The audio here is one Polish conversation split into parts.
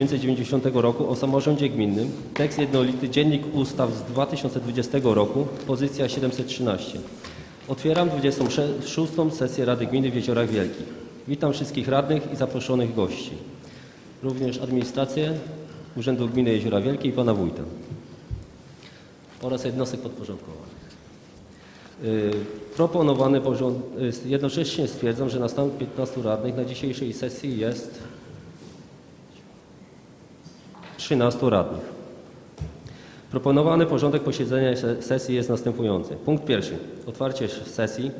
1990 roku o samorządzie gminnym, tekst jednolity, dziennik ustaw z 2020 roku, pozycja 713. Otwieram 26. sesję Rady Gminy w Jeziorach Wielkich. Witam wszystkich radnych i zaproszonych gości, również administrację Urzędu Gminy Jeziora Wielkie i Pana Wójta oraz jednostek podporządkowanych. Y, Proponowany porząd... y, Jednocześnie stwierdzam, że na stan 15 radnych na dzisiejszej sesji jest 13 radnych. Proponowany porządek posiedzenia se- sesji jest następujący. Punkt pierwszy. Otwarcie sesji.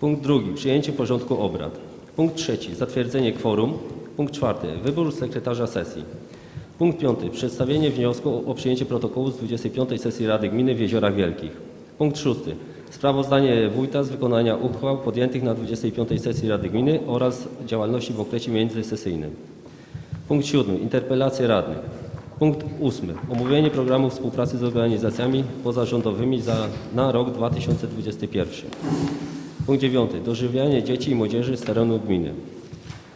Punkt drugi. Przyjęcie porządku obrad. Punkt trzeci. Zatwierdzenie kworum. Punkt czwarty. Wybór sekretarza sesji. Punkt piąty. Przedstawienie wniosku o przyjęcie protokołu z 25 sesji Rady Gminy w Jeziorach Wielkich. Punkt szósty. Sprawozdanie wójta z wykonania uchwał podjętych na 25 sesji Rady Gminy oraz działalności w okresie międzysesyjnym. Punkt siódmy. Interpelacje radnych. Punkt ósmy. Omówienie programu współpracy z organizacjami pozarządowymi za, na rok 2021. Punkt dziewiąty. Dożywianie dzieci i młodzieży z terenu gminy.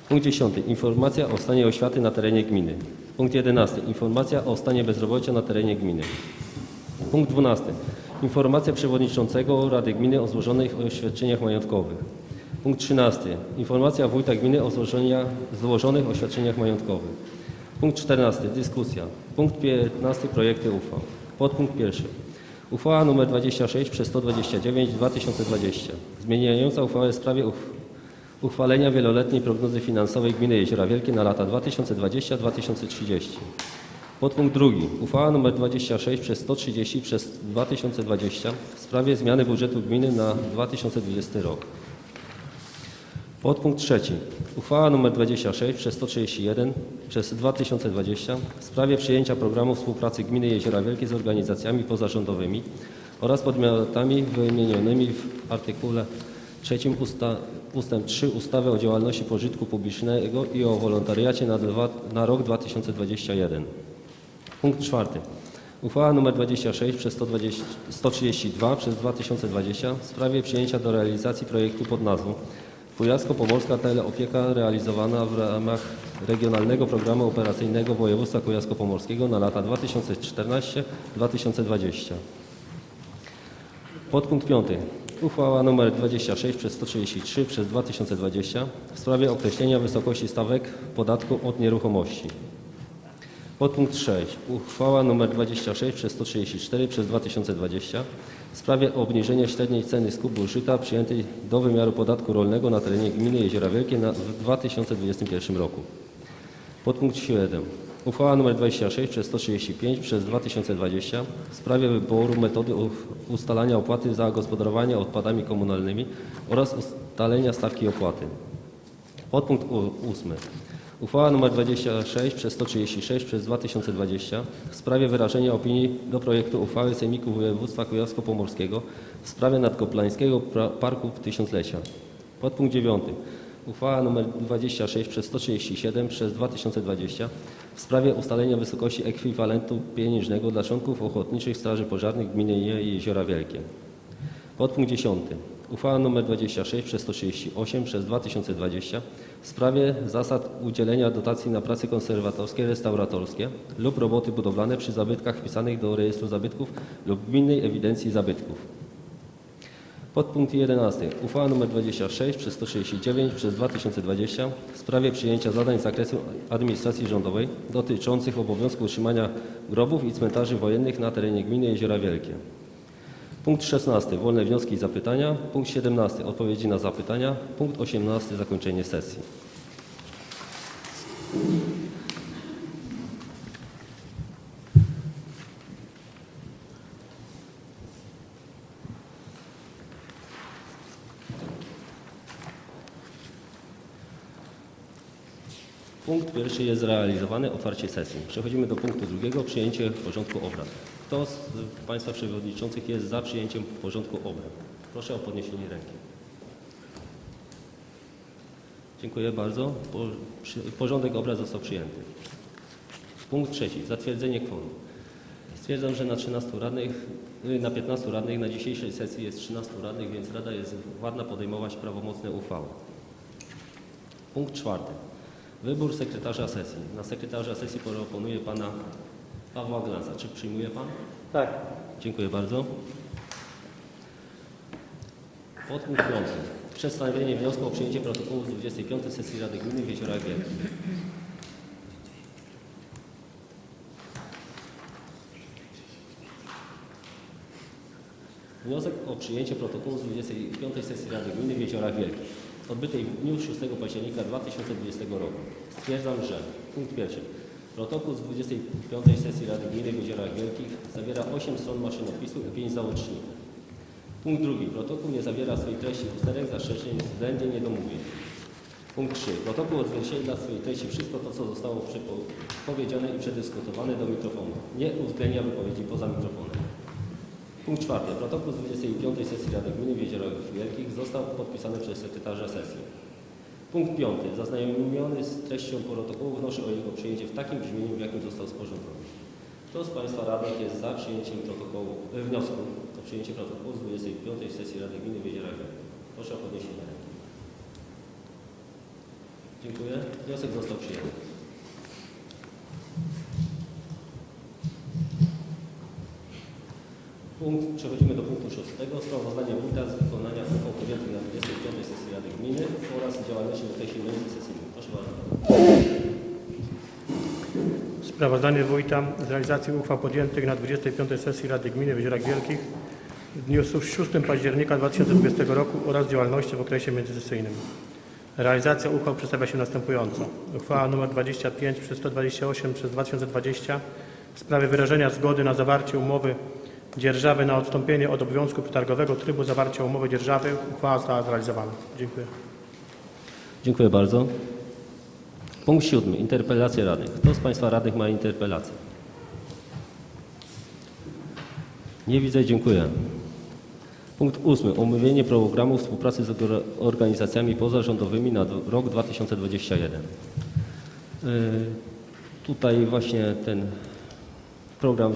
Punkt dziesiąty. Informacja o stanie oświaty na terenie gminy. Punkt jedenasty. Informacja o stanie bezrobocia na terenie gminy. Punkt 12. Informacja przewodniczącego Rady Gminy o złożonych oświadczeniach majątkowych. Punkt 13. Informacja wójta gminy o złożonych oświadczeniach majątkowych. Punkt 14. Dyskusja. Punkt 15. Projekty uchwał. Podpunkt 1. Uchwała nr 26 przez 129 2020 zmieniająca uchwałę w sprawie uch uchwalenia wieloletniej prognozy finansowej gminy Jeziora Wielkie na lata 2020-2030. Podpunkt drugi. Uchwała nr 26 przez 130 przez 2020 w sprawie zmiany budżetu gminy na 2020 rok. Podpunkt trzeci. Uchwała nr 26 przez 131 przez 2020 w sprawie przyjęcia programu współpracy gminy Jeziora Wielkie z organizacjami pozarządowymi oraz podmiotami wymienionymi w artykule 3 usta, ustęp 3 ustawy o działalności pożytku publicznego i o wolontariacie na, dwa, na rok 2021. Punkt czwarty. Uchwała nr 26 przez 120, 132 przez 2020 w sprawie przyjęcia do realizacji projektu pod nazwą Kujawsko-Pomorska Teleopieka realizowana w ramach Regionalnego Programu Operacyjnego Województwa Kujawsko-Pomorskiego na lata 2014-2020. Podpunkt 5. Uchwała nr 26 przez 133 przez 2020 w sprawie określenia wysokości stawek podatku od nieruchomości. Podpunkt 6. Uchwała nr 26 przez 134 przez 2020 w sprawie obniżenia średniej ceny skupu żyta przyjętej do wymiaru podatku rolnego na terenie gminy Jeziora Wielkie na, w 2021 roku. Podpunkt 7. Uchwała nr 26 przez 135 przez 2020 w sprawie wyboru metody ustalania opłaty za gospodarowanie odpadami komunalnymi oraz ustalenia stawki opłaty. Podpunkt u- ósmy. Uchwała nr 26 przez 136 przez 2020 w sprawie wyrażenia opinii do projektu uchwały Sejmiku Województwa Kujawsko-Pomorskiego w sprawie nadkoplańskiego Parku Tysiąclecia. Podpunkt 9. Uchwała nr 26 przez 137 przez 2020 w sprawie ustalenia wysokości ekwiwalentu pieniężnego dla członków Ochotniczych Straży Pożarnych Gminy Jeziora Wielkie. Podpunkt 10. Uchwała nr 26 przez 138 przez 2020 w sprawie zasad udzielenia dotacji na prace konserwatorskie, restauratorskie lub roboty budowlane przy zabytkach wpisanych do rejestru zabytków lub gminnej ewidencji zabytków. Podpunkt 11. Uchwała nr 26 przez 139 przez 2020 w sprawie przyjęcia zadań z zakresu administracji rządowej dotyczących obowiązku utrzymania grobów i cmentarzy wojennych na terenie gminy Jeziora Wielkie. Punkt 16. Wolne wnioski i zapytania. Punkt 17. Odpowiedzi na zapytania. Punkt 18. Zakończenie sesji. Punkt pierwszy jest zrealizowany, otwarcie sesji. Przechodzimy do punktu drugiego, przyjęcie porządku obrad. Kto z Państwa przewodniczących jest za przyjęciem porządku obrad? Proszę o podniesienie ręki. Dziękuję bardzo. Porządek obrad został przyjęty. Punkt trzeci. Zatwierdzenie kworum. Stwierdzam, że na 13 radnych, y, na 15 radnych na dzisiejszej sesji jest 13 radnych, więc Rada jest władna podejmować prawomocne uchwały. Punkt czwarty. Wybór sekretarza sesji. Na sekretarza sesji proponuję pana Pawła Glansa. Czy przyjmuje pan? Tak. Dziękuję bardzo. Podpunkt piąty. Przedstawienie wniosku o przyjęcie protokołu z 25 sesji Rady Gminy w Jeziorach Wielkich. Wniosek o przyjęcie protokołu z 25 sesji Rady Gminy w Jeziorach Wielkich, odbytej w dniu 6 października 2020 roku. Stwierdzam, że punkt pierwszy. Protokół z 25 sesji Rady Gminy w Jeziorach Wielkich zawiera 8 stron maszynopisu i 5 załączników. Punkt drugi. Protokół nie zawiera w swojej treści usterek, zastrzeżeń, względnie niedomówień. Punkt 3. Protokół odzwierciedla w swojej treści wszystko to, co zostało powiedziane i przedyskutowane do mikrofonu. Nie uwzględnia wypowiedzi poza mikrofonem. Punkt czwarty. Protokół z 25 sesji Rady Gminy w Jeziorach Wielkich został podpisany przez sekretarza sesji. Punkt piąty. Zaznajomiony z treścią protokołu wnoszę o jego przyjęcie w takim brzmieniu, w jakim został sporządzony. Kto z Państwa radnych jest za przyjęciem protokołu, e, wniosku o przyjęcie protokołu z 25 sesji Rady Gminy w? Proszę o podniesienie ręki. Dziękuję. Wniosek został przyjęty. Punkt, przechodzimy punktu szóstego. Sprawozdanie wójta z wykonania uchwał podjętych na 25 sesji Rady Gminy oraz działalności w okresie międzysesyjnym. Proszę bardzo. Sprawozdanie wójta z realizacji uchwał podjętych na 25 sesji Rady Gminy w Jeziorach Wielkich w dniu 6 października 2020 roku oraz działalności w okresie międzysesyjnym. Realizacja uchwał przedstawia się następująco. Uchwała nr 25 przez 128 przez 2020 w sprawie wyrażenia zgody na zawarcie umowy dzierżawy na odstąpienie od obowiązku przetargowego trybu zawarcia umowy dzierżawy. Uchwała została zrealizowana. Dziękuję. Dziękuję bardzo. Punkt siódmy. Interpelacje radnych. Kto z Państwa radnych ma interpelację? Nie widzę, dziękuję. Punkt ósmy. Omówienie programu współpracy z orga- organizacjami pozarządowymi na rok 2021. Yy, Tutaj właśnie ten program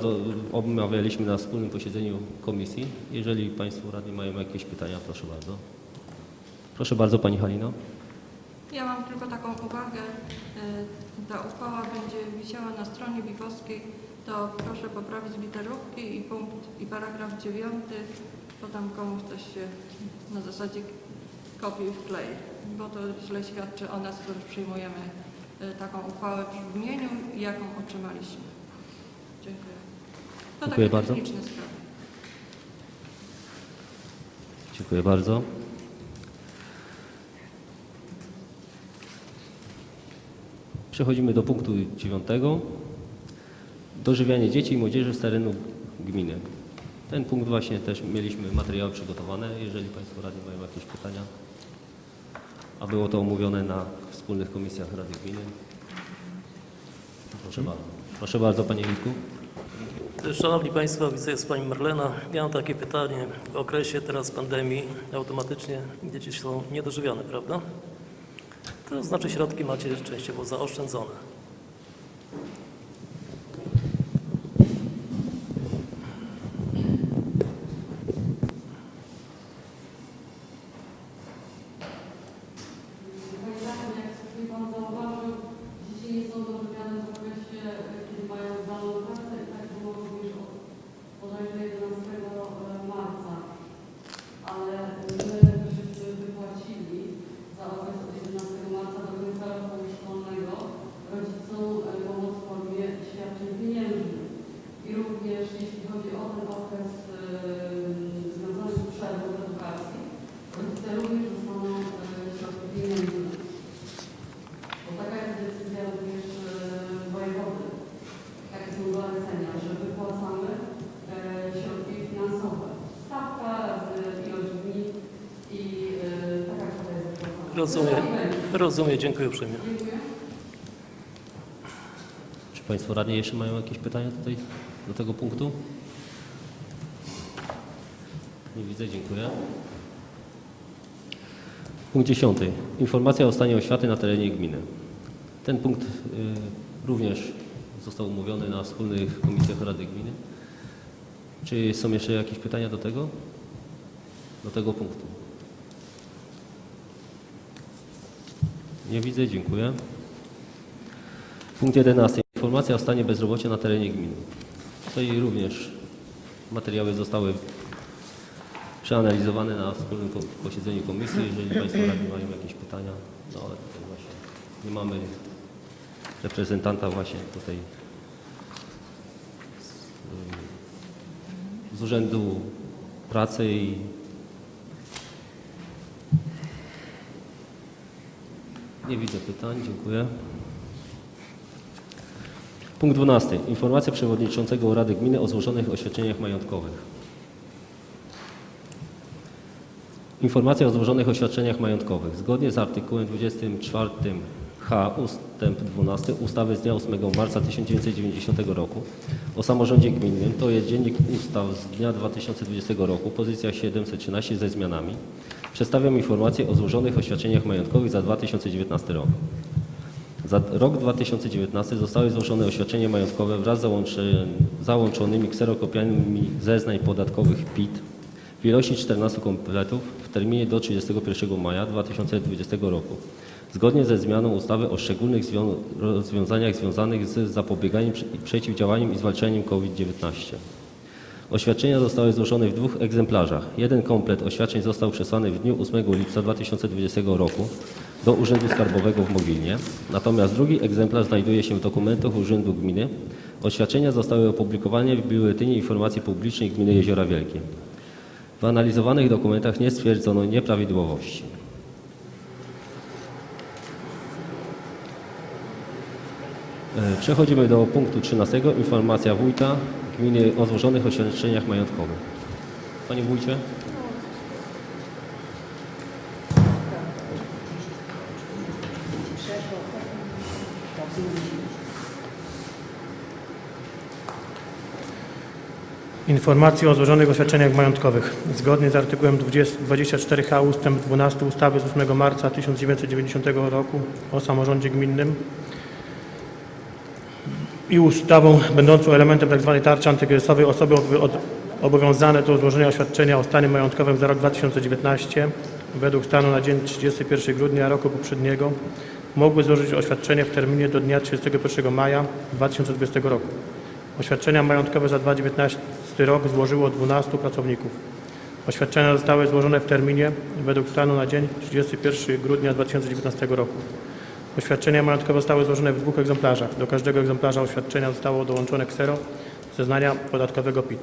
omawialiśmy na wspólnym posiedzeniu komisji. Jeżeli Państwo radni mają jakieś pytania, proszę bardzo. Proszę bardzo Pani Halino. Ja mam tylko taką uwagę. y, Ta uchwała będzie wisiała na stronie bigowskiej, to proszę poprawić literówki i punkt i paragraf dziewiąty, bo tam komuś coś się na zasadzie kopiuj wklej, bo to źle świadczy o nas, którzy przyjmujemy y, taką uchwałę w brzmieniu, jaką otrzymaliśmy. Dziękuję. To Dziękuję takie bardzo. Dziękuję bardzo. Przechodzimy do punktu dziewiątego. Dożywianie dzieci i młodzieży z terenu gminy. Ten punkt właśnie też mieliśmy materiały przygotowane. Jeżeli Państwo radni mają jakieś pytania, a było to omówione na wspólnych komisjach Rady Gminy. Proszę bardzo. Proszę bardzo Panie Witku. Szanowni Państwo, widzę jest Pani Marlena. Mam takie pytanie. W okresie teraz pandemii automatycznie dzieci są niedożywione, prawda? To znaczy środki macie częściowo zaoszczędzone. Panie Radny, jak sobie Pan zauważył, dzieci nie są dożywiane w okresie, kiedy mają zdalną pracę i tak było również od bodajże 11 marca. Ale my żeśmy wypłacili za okres od 11 marca do końca roku szkolnego rodzicom e, pomoc w formie świadczeń pieniężnych. I również jeśli chodzi o ten okres e, związany z przerwą w edukacji, rodzice również dostaną e, środki pieniężne. Bo taka jest decyzja również e, wojewody. Takie są zalecenia, że wypłacamy e, środki finansowe. Stawka razy ilość dni i e, taka kwota jest wypłacana. Rozumiem. Rozumiem, dziękuję uprzejmie. Czy Państwo radni jeszcze mają jakieś pytania tutaj do tego punktu? Nie widzę, dziękuję. Punkt dziesiąty. Informacja o stanie oświaty na terenie gminy. Ten punkt y, również został umówiony na wspólnych komisjach Rady Gminy. Czy są jeszcze jakieś pytania do tego? Do tego punktu? Nie widzę, dziękuję. Punkt 11. Informacja o stanie bezrobocia na terenie gminy. Tutaj również materiały zostały przeanalizowane na wspólnym posiedzeniu komisji. Jeżeli Państwo radni mają jakieś pytania, no ale tutaj właśnie nie mamy reprezentanta właśnie tutaj z Urzędu Pracy i nie widzę pytań. Dziękuję. Punkt 12. Informacja przewodniczącego Rady Gminy o złożonych oświadczeniach majątkowych. Informacja o złożonych oświadczeniach majątkowych. Zgodnie z artykułem 24h ustęp 12 ustawy z dnia 8 marca 1990 roku o samorządzie gminnym, to jest Dziennik Ustaw z dnia 2020 roku, pozycja 713 ze zmianami, przedstawiam informację o złożonych oświadczeniach majątkowych za 2019 rok. Za rok 2019 zostały złożone oświadczenia majątkowe wraz z załączonymi kserokopiami zeznań podatkowych PIT w ilości 14 kompletów w terminie do 31 maja 2020 roku. Zgodnie ze zmianą ustawy o szczególnych zwią- rozwiązaniach związanych z zapobieganiem przeciwdziałaniem i zwalczaniem COVID-19. Oświadczenia zostały złożone w dwóch egzemplarzach. Jeden komplet oświadczeń został przesłany w dniu 8 lipca 2020 roku do Urzędu Skarbowego w Mogilnie, natomiast drugi egzemplarz znajduje się w dokumentach Urzędu Gminy. Oświadczenia zostały opublikowane w Biuletynie Informacji Publicznej Gminy Jeziora Wielkie. W analizowanych dokumentach nie stwierdzono nieprawidłowości. E, Przechodzimy do punktu 13. Informacja wójta gminy o złożonych oświadczeniach majątkowych. Panie wójcie. Informacje o złożonych oświadczeniach majątkowych. Zgodnie z artykułem 20 24h ust. 12 ustawy z 8 marca 1990 roku o samorządzie gminnym i ustawą będącą elementem tzw. tarczy antykryzysowej osoby obowiązane do złożenia oświadczenia o stanie majątkowym za rok 2019 według stanu na dzień 31 grudnia roku poprzedniego mogły złożyć oświadczenie w terminie do dnia 31 maja 2020 roku. Oświadczenia majątkowe za 2019 rok złożyło 12 pracowników. Oświadczenia zostały złożone w terminie według stanu na dzień 31 grudnia 2019 roku. Oświadczenia majątkowe zostały złożone w dwóch egzemplarzach. Do każdego egzemplarza oświadczenia zostało dołączone ksero zeznania podatkowego PIT.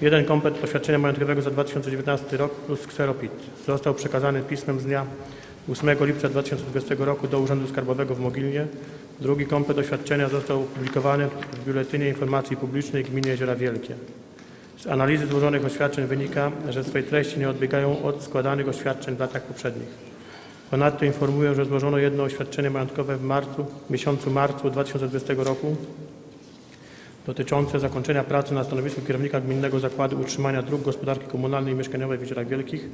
Jeden komplet oświadczenia majątkowego za 2019 rok plus ksero PIT został przekazany pismem z dnia 8 lipca 2020 roku do Urzędu Skarbowego w Mogilnie. Drugi komplet oświadczenia został opublikowany w Biuletynie Informacji Publicznej Gminy Jeziora Wielkie. Z analizy złożonych oświadczeń wynika, że swej treści nie odbiegają od składanych oświadczeń w latach poprzednich. Ponadto informuję, że złożono jedno oświadczenie majątkowe w marcu, miesiącu marcu 2020 roku dotyczące zakończenia pracy na stanowisku kierownika Gminnego Zakładu Utrzymania Dróg Gospodarki Komunalnej i Mieszkaniowej w Jeziorach Wielkich,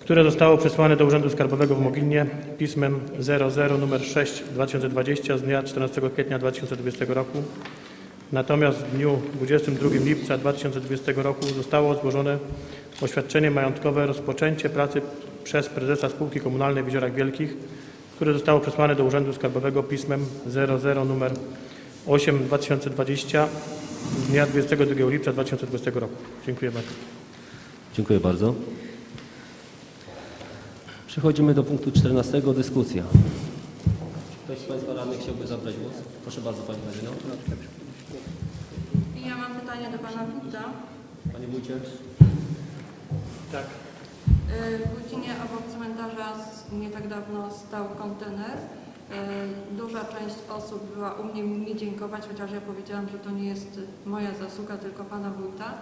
które zostało przesłane do Urzędu Skarbowego w Mogilnie pismem 00 nr 6 2020 z dnia 14 kwietnia 2020 roku. Natomiast w dniu 22 lipca 2020 roku zostało złożone oświadczenie majątkowe rozpoczęcie pracy przez prezesa spółki komunalnej w Jeziorach Wielkich, które zostało przesłane do Urzędu Skarbowego pismem 00 nr 8 2020 z dnia 22 lipca 2020 roku. Dziękuję bardzo. Dziękuję bardzo. Przechodzimy do punktu 14. Dyskusja. Czy ktoś z Państwa radnych chciałby zabrać głos? Proszę bardzo Pani Marino. Ja mam pytanie do Pana Wójta. Panie wójcie. Tak. W Wójcinie obok cmentarza nie tak dawno stał kontener. Y, Duża część osób była u mnie mi dziękować, chociaż ja powiedziałam, że to nie jest moja zasługa, tylko Pana Wójta.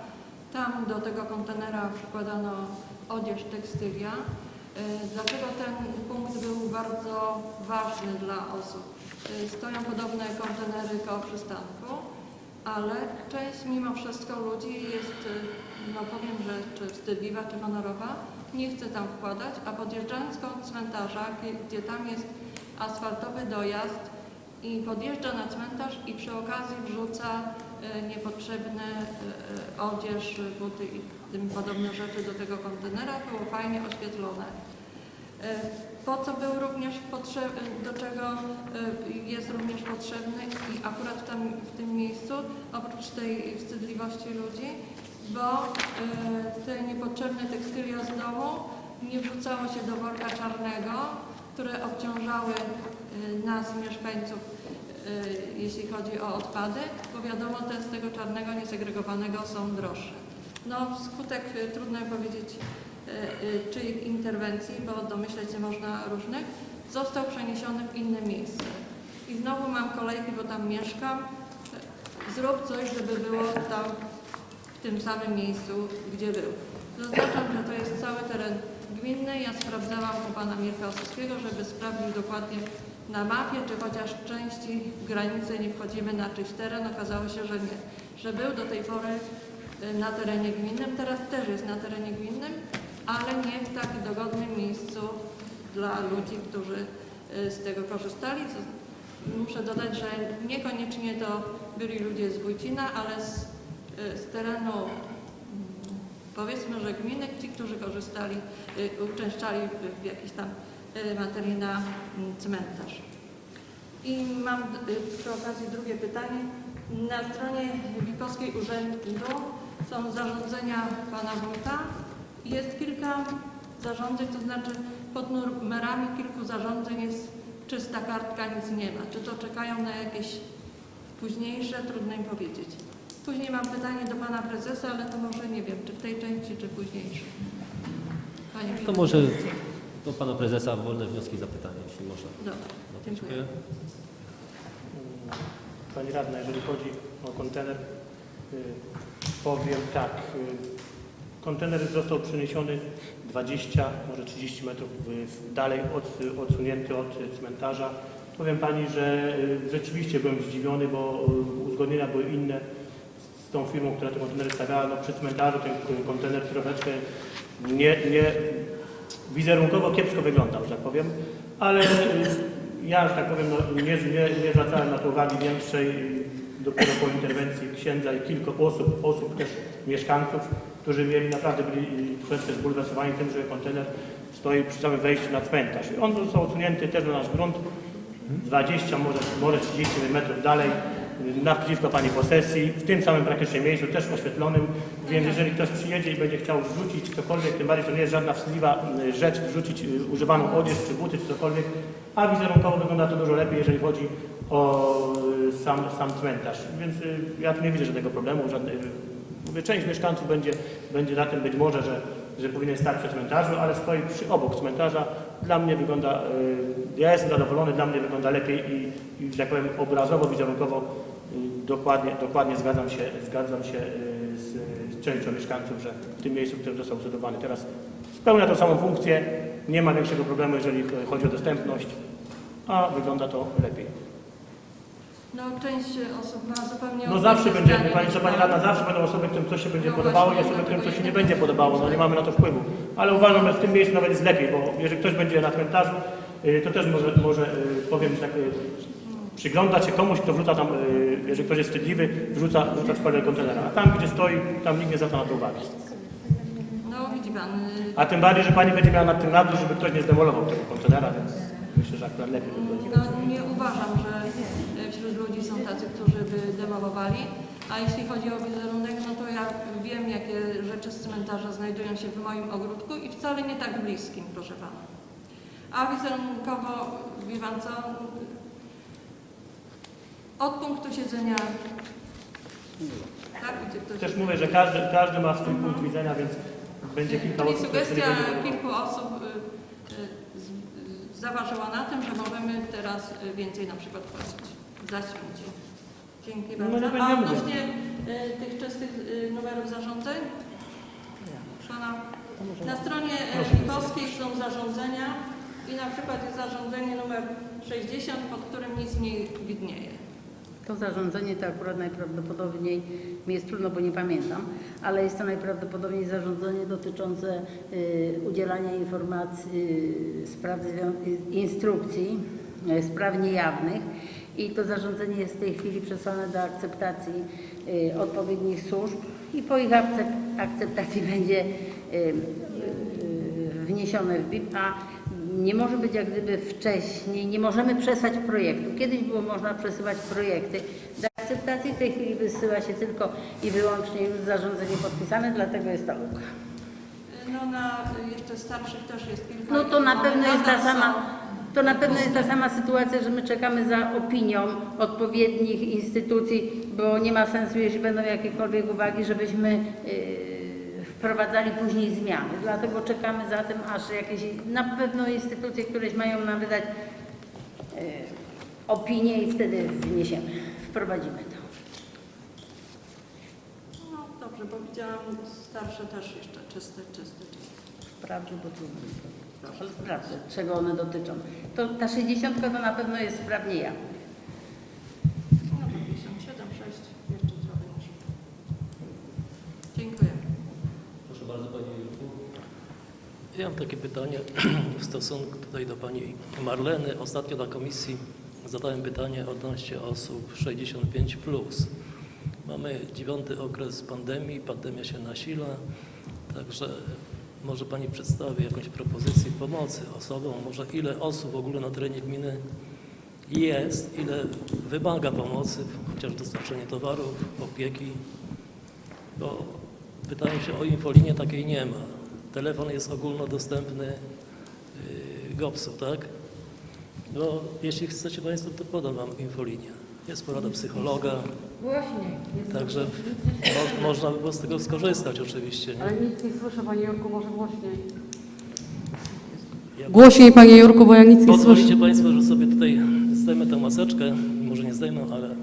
Tam do tego kontenera wkładano odzież, tekstylia. Y, Dlaczego ten punkt był bardzo ważny dla osób? Y, Stoją podobne kontenery koło przystanku, ale część mimo wszystko ludzi jest, no powiem, że czy wstydliwa, czy honorowa, nie chce tam wkładać, a podjeżdżając koło cmentarza, gdzie- tam jest asfaltowy dojazd i podjeżdża na cmentarz i przy okazji wrzuca y, niepotrzebne y, y, odzież, buty i tym podobne rzeczy do tego kontenera, było fajnie oświetlone. Po co był również potrzebny, do czego jest również potrzebny i akurat tam, w tym miejscu, oprócz tej wstydliwości ludzi, bo y, te niepotrzebne tekstylia z domu nie wrzucało się do worka czarnego, które obciążały y, nas, mieszkańców, y, jeśli chodzi o odpady, bo wiadomo, te z tego czarnego, niesegregowanego są droższe. No, skutek trudno powiedzieć czyich interwencji, bo domyśleć się można różnych, został przeniesiony w inne miejsce. I znowu mam kolejki, bo tam mieszkam. Zrób coś, żeby było tam w tym samym miejscu, gdzie był. Zaznaczam, że to jest cały teren gminny. Ja sprawdzałam u pana Mirka Osowskiego, żeby sprawdził dokładnie na mapie, czy chociaż części granicy nie wchodzimy na czyjś teren. Okazało się, że nie. Że był do tej pory y, na terenie gminnym, teraz też jest na terenie gminnym, ale nie w tak dogodnym miejscu dla ludzi, którzy y, z tego korzystali. Muszę dodać, że niekoniecznie to byli ludzie z Wójcina, ale z, z terenu mm, powiedzmy, że gminy, ci, którzy korzystali, y, uczęszczali w, jakiś tam y, materii na mm, cmentarz. I mam y, przy okazji drugie pytanie. Na stronie Wikowskiej Urzędu są zarządzenia pana wójta. Jest kilka zarządzeń, to znaczy pod numerami kilku zarządzeń jest czysta kartka, nic nie ma. Czy to czekają na jakieś późniejsze, trudno im powiedzieć. Później mam pytanie do pana prezesa, ale to może nie wiem, czy w tej części, czy późniejszej. Panie To może do pana prezesa wolne wnioski i zapytania, jeśli można. Dobra, No, dziękuję. Pani Radna, jeżeli chodzi o kontener, y, powiem tak. y, Kontener został przeniesiony 20, może 30 metrów y, dalej od, odsunięty od cmentarza. Powiem Pani, że rzeczywiście byłem zdziwiony, bo uzgodnienia były inne tą firmą, która te kontenery stawiała. No, przy cmentarzu ten kontener troszeczkę nie, nie, wizerunkowo kiepsko wyglądał, że tak powiem, ale y, ja, że tak powiem, no, nie, nie, nie zwracałem na to uwagi większej. y, Dopiero po interwencji księdza i kilku osób, osób też mieszkańców, którzy mieli naprawdę byli y, troszeczkę zbulwersowani tym, że kontener stoi przy samym wejściu na cmentarz. I on został odsunięty też na nasz grunt 20, może, może 30 metrów dalej, y, naprzeciwko Pani posesji, w tym samym praktycznie miejscu, też oświetlonym, więc jeżeli ktoś przyjedzie i będzie chciał wrzucić cokolwiek, tym bardziej to nie jest żadna wstydliwa y, rzecz, wrzucić y, używaną odzież, czy buty, czy cokolwiek, a wizerunkowo wygląda to dużo lepiej, jeżeli chodzi o y, sam, sam cmentarz. Więc ja tu nie widzę żadnego problemu, żadnej, część mieszkańców będzie, będzie na tym być może, że, że powinien stać przy cmentarzu, ale stoi przy obok cmentarza. Dla mnie wygląda, ja jestem zadowolony, dla mnie wygląda lepiej i, i że tak powiem obrazowo, wizerunkowo y, dokładnie, dokładnie zgadzam się, zgadzam się y, z, z częścią mieszkańców, że w tym miejscu, który został zbudowany teraz spełnia tą samą funkcję, nie ma większego problemu, jeżeli chodzi o dostępność, a wygląda to lepiej. No część osób ma zupełnie No zawsze będzie, Pani co Pani pan. Rada, zawsze będą osoby, którym coś się będzie No podobało i osoby, którym coś się nie będzie podobało. No nie mamy na to wpływu. Ale uważam, że w tym miejscu nawet jest lepiej, bo jeżeli ktoś będzie na cmentarzu, to też może, może y, powiem tak, y, przyglądać się komuś, kto wrzuca tam, y, jeżeli ktoś jest wstydliwy, wrzuca, wrzuca w kontenera. A tam, gdzie stoi, tam nikt nie zwraca na to uwagi. No widzi pan, y, A tym bardziej, że Pani będzie miała nad tym nadzór, żeby ktoś nie zdemolował tego kontenera, więc myślę, że akurat lepiej by było. no, nie uważam, że y, wśród ludzi są tacy, którzy by demolowali. A jeśli chodzi o wizerunek, no to ja wiem, jakie rzeczy z cmentarza znajdują się w moim ogródku i wcale nie tak bliskim, proszę pana. A wizerunkowo, co, od punktu siedzenia, tak, gdzie ktoś... Też mówię, że każdy, każdy ma swój punkt widzenia, więc będzie kilka Czyli osób, sugestia kilku osób y, y, z- y, zaważyła na tym, że możemy teraz y, więcej na przykład płacić za śmieci. Dzięki No, bardzo. nie A odnośnie y, tych czystych y, numerów zarządzeń? Pana, na stronie. Wikowskiej są zarządzenia i na przykład jest zarządzenie numer 60, pod którym nic nie widnieje. To zarządzenie to akurat najprawdopodobniej, mi jest trudno, bo nie pamiętam, ale jest to najprawdopodobniej zarządzenie dotyczące y, udzielania informacji, y, spraw, y, instrukcji, y, spraw niejawnych i to zarządzenie jest w tej chwili przesłane do akceptacji y, odpowiednich służb i po ich akcep- akceptacji będzie y, y, wniesione w BIP, a nie może być jak gdyby wcześniej, nie możemy przesłać projektu. Kiedyś było można przesyłać projekty do akceptacji, w tej chwili wysyła się tylko i wyłącznie już zarządzenie podpisane, dlatego jest ta luka. No na jeszcze starszych też jest kilka. No to na pewno jest ta sama, to na pewno jest ta sama sytuacja, że my czekamy za opinią odpowiednich instytucji, bo nie ma sensu, jeśli będą jakiekolwiek uwagi, żebyśmy yy, wprowadzali później zmiany. Dlatego czekamy za tym, aż jakieś, na pewno instytucje, któreś mają nam wydać yy, opinię i wtedy wniesiemy, wprowadzimy to. No dobrze, bo widziałam starsze też jeszcze czyste, czyste, czyste. Sprawdzę, bo tu ale sprawdzę, czego one dotyczą. To ta 60 to na pewno jest sprawnie ja. No to 57, 6, jeszcze trochę niż. Dziękuję. Proszę bardzo Panie Jurku. Ja mam takie pytanie w stosunku tutaj do Pani Marleny. Ostatnio na komisji zadałem pytanie odnośnie osób 65+. Mamy dziewiąty okres pandemii, pandemia się nasila, także może Pani przedstawi jakąś propozycję pomocy osobom, może ile osób w ogóle na terenie gminy jest, ile wymaga pomocy, chociaż dostarczenie towarów, opieki, bo pytają się o infolinię, takiej nie ma. Telefon jest ogólnodostępny yy, GOPS-u, tak? No, jeśli chcecie Państwo, to podam Wam infolinię. Jest porada psychologa, Głośniej. także mo, można by było z tego skorzystać oczywiście. Nie? Ale nic nie słyszę, Panie Jurku, może głośniej. Ja- Głośniej, Panie Jurku, bo ja nic nie słyszę. Pozwolicie Państwo, że sobie tutaj zdejmę tę maseczkę, może nie zdejmę, ale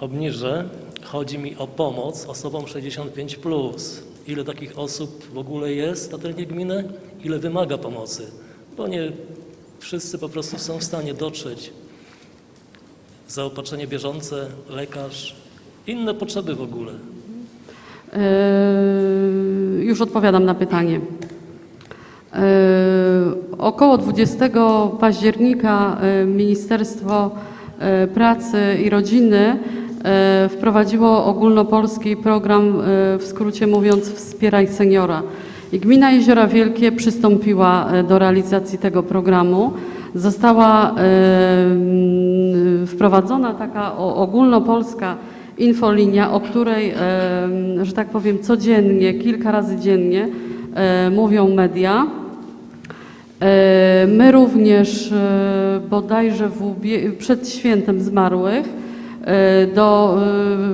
obniżę. Chodzi mi o pomoc osobom 65+. Plus. Ile takich osób w ogóle jest na terenie gminy? Ile wymaga pomocy? Bo nie wszyscy po prostu są w stanie dotrzeć. Zaopatrzenie bieżące, lekarz, inne potrzeby w ogóle. Yy, Już odpowiadam na pytanie. Yy, Około 20 października yy, Ministerstwo yy, Pracy i Rodziny wprowadziło ogólnopolski program, yy, w skrócie mówiąc, Wspieraj Seniora. I Gmina Jeziora Wielkie przystąpiła yy, do realizacji tego programu. Została wprowadzona taka ogólnopolska infolinia, o której, że tak powiem, codziennie, kilka razy dziennie e, mówią media. E, My również e, bodajże w przed świętem zmarłych e, do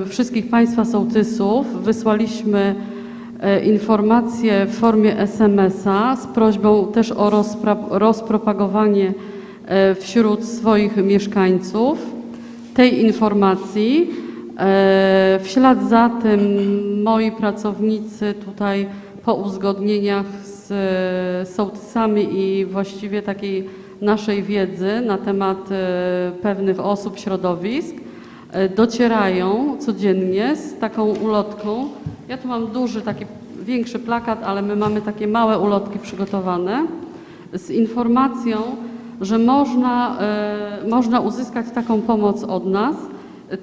e, wszystkich Państwa sołtysów wysłaliśmy e, informacje w formie SMS-a z prośbą też o rozpropagowanie e, wśród swoich mieszkańców tej informacji. E, W ślad za tym moi pracownicy tutaj po uzgodnieniach z e, sołtysami i właściwie takiej naszej wiedzy na temat e, pewnych osób, środowisk e, docierają codziennie z taką ulotką. Ja tu mam duży, taki większy plakat, ale my mamy takie małe ulotki przygotowane z informacją, że można, e, można uzyskać taką pomoc od nas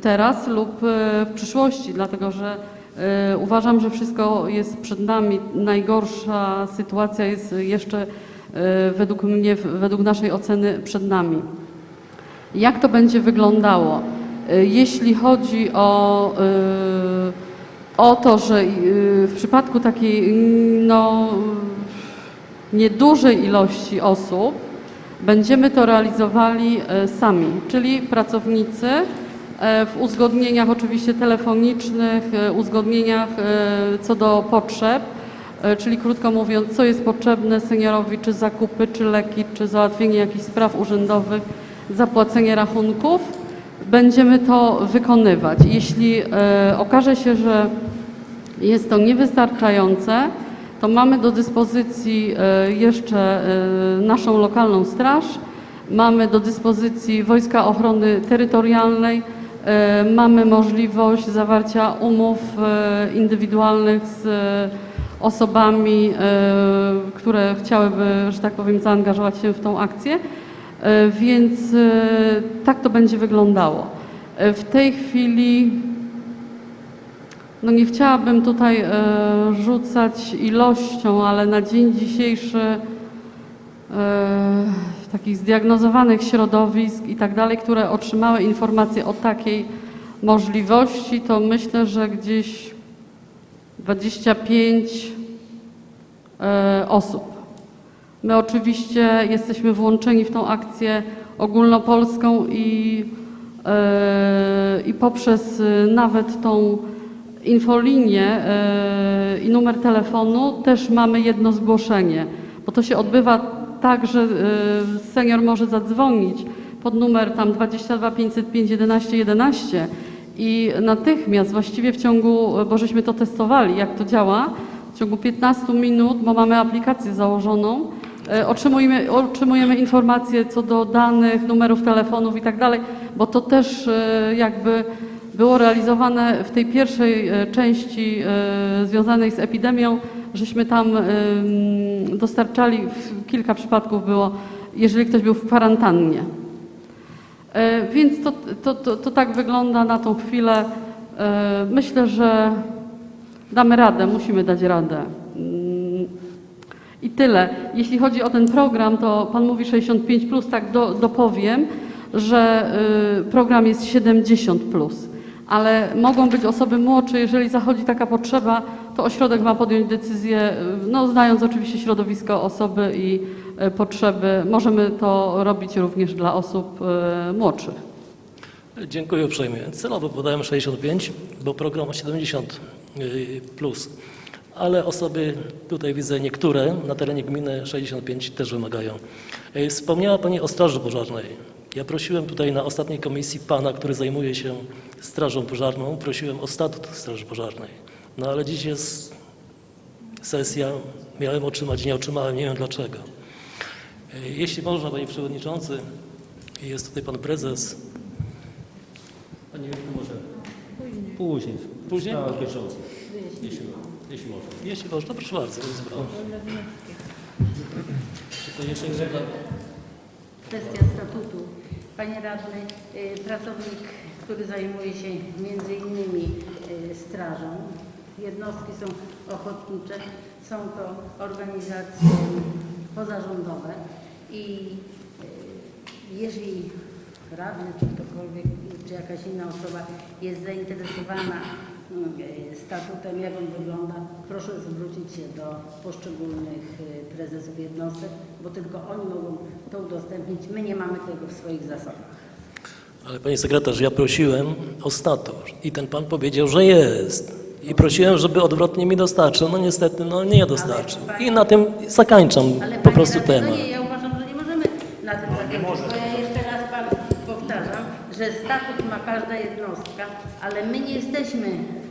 teraz lub e, w przyszłości, dlatego że e, uważam, że wszystko jest przed nami. Najgorsza sytuacja jest jeszcze e, według mnie, według naszej oceny przed nami. Jak to będzie wyglądało? E, Jeśli chodzi o, e, o to, że e, w przypadku takiej no, niedużej ilości osób będziemy to realizowali e, sami, czyli pracownicy e, w uzgodnieniach oczywiście telefonicznych, e, uzgodnieniach co do potrzeb, czyli krótko mówiąc, co jest potrzebne seniorowi, czy zakupy, czy leki, czy załatwienie jakichś spraw urzędowych, zapłacenie rachunków. Będziemy to wykonywać. Jeśli e, okaże się, że jest to niewystarczające, to mamy do dyspozycji e, jeszcze e, naszą lokalną straż, mamy do dyspozycji Wojska Ochrony Terytorialnej, mamy możliwość zawarcia umów indywidualnych z osobami, które chciałyby, że tak powiem, zaangażować się w tą akcję, więc e, tak to będzie wyglądało. E, W tej chwili no nie chciałabym tutaj e, rzucać ilością, ale na dzień dzisiejszy e, takich zdiagnozowanych środowisk i tak dalej, które otrzymały informacje o takiej możliwości, to myślę, że gdzieś 25 e, osób. My oczywiście jesteśmy włączeni w tą akcję ogólnopolską i, e, i poprzez e, nawet tą infolinię e, i numer telefonu też mamy jedno zgłoszenie, bo to się odbywa tak, że senior może zadzwonić pod numer tam 22 505 11 11 i natychmiast, właściwie w ciągu, bo żeśmy to testowali, jak to działa, w ciągu 15 minut, bo mamy aplikację założoną, otrzymujemy, otrzymujemy informacje co do danych, numerów telefonów i tak dalej, bo to też e, jakby było realizowane w tej pierwszej e, części e, związanej z epidemią, żeśmy tam dostarczali, kilka przypadków było, jeżeli ktoś był w kwarantannie. E, Więc to, to, to, to tak wygląda na tą chwilę. E, Myślę, że damy radę, musimy dać radę. I tyle. Jeśli chodzi o ten program, to Pan mówi 65, tak do, dopowiem, że y, program jest 70, ale mogą być osoby młodsze, jeżeli zachodzi taka potrzeba, to ośrodek ma podjąć decyzję, y, no, znając oczywiście środowisko osoby i y, potrzeby. Możemy to robić również dla osób młodszych. Dziękuję uprzejmie. Celowo podałem 65, bo program ma 70 y, plus. Ale osoby, tutaj widzę niektóre na terenie gminy 65 też wymagają. Y, Wspomniała Pani o Straży Pożarnej. Ja prosiłem tutaj na ostatniej komisji Pana, który zajmuje się Strażą Pożarną, prosiłem o statut Straży Pożarnej. No ale dziś jest sesja, miałem otrzymać, nie otrzymałem, nie wiem dlaczego. Y, Jeśli można, Panie Przewodniczący, jest tutaj Pan Prezes, Panie Jurku, może później. Później? Bieżąca. Jeśli, jeśli można. Jeśli można, proszę bardzo. Czy to jeszcze? Kwestia statutu. Panie radny, y, pracownik, który zajmuje się między innymi y, strażą, jednostki są ochotnicze, są to organizacje pozarządowe i y, jeżeli radny czy ktokolwiek, czy jakaś inna osoba jest zainteresowana statutem, jak on wygląda, proszę zwrócić się do poszczególnych y, prezesów jednostek, bo tylko oni mogą to udostępnić. My nie mamy tego w swoich zasobach. Ale panie sekretarz, ja prosiłem o statut i ten pan powiedział, że jest. I prosiłem, żeby odwrotnie mi dostarczył. No niestety, no nie dostarczył. I na tym zakończam Ale po prostu temat. No nie, ja uważam, że nie możemy na tym zakończyć, bo ja jeszcze raz panu powtarzam, że statut ma każda jednostka, ale my nie jesteśmy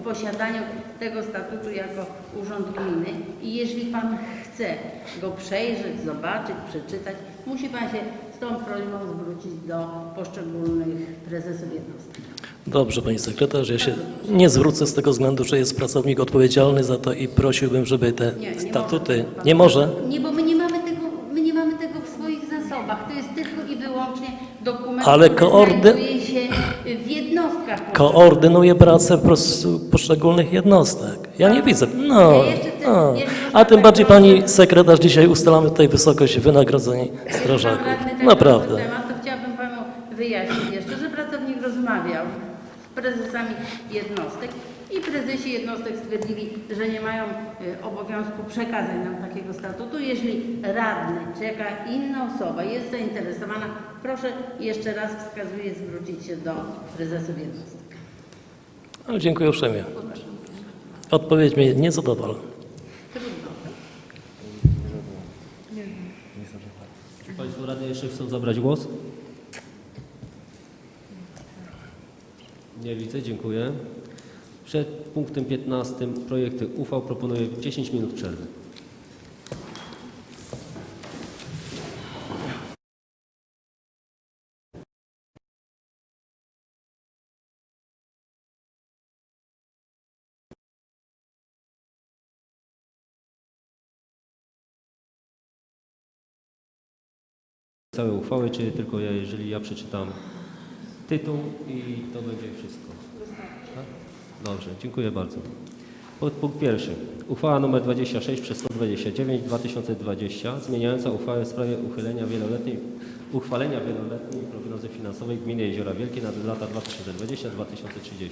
posiadaniu tego statutu jako Urząd Gminy i jeżeli pan chce go przejrzeć, zobaczyć, przeczytać, musi pan się z tą prośbą zwrócić do poszczególnych prezesów jednostek. Dobrze, pani sekretarz, ja się nie zwrócę z tego względu, że jest pracownik odpowiedzialny za to i prosiłbym, żeby te Nie, nie statuty... może Nie może? Nie, bo my nie mamy tego, my nie mamy tego w swoich zasobach. To jest tylko i wyłącznie dokument, Ale koordy- znajduje się w jednostkach. Koordynuje pracę poszczególnych jednostek. Ja nie widzę. No, no. A tym bardziej pani sekretarz dzisiaj ustalamy tutaj wysokość wynagrodzeń strażaków. Naprawdę. to chciałabym panu wyjaśnić jeszcze, że pracownik rozmawiał z prezesami jednostek i prezesi jednostek stwierdzili, że nie mają y, obowiązku przekazać nam takiego statutu. Jeżeli radny czy jaka inna osoba jest zainteresowana, proszę jeszcze raz wskazuję zwrócić się do prezesów jednostek. Ale dziękuję uprzejmie. Odpowiedź mnie nie zadowala. Czy Państwo radni jeszcze chcą zabrać głos? Nie widzę, dziękuję. Przed punktem 15 projekty uchwał proponuję 10 minut przerwy. Całe uchwały, czy tylko ja, jeżeli ja przeczytam tytuł i to będzie wszystko? Tak? Dobrze, dziękuję bardzo. Podpunkt pierwszy. Uchwała nr 26 przez 129 2020 zmieniająca uchwałę w sprawie uchylenia wieloletniej, uchwalenia wieloletniej prognozy finansowej gminy Jeziora Wielkie na lata 2020-2030.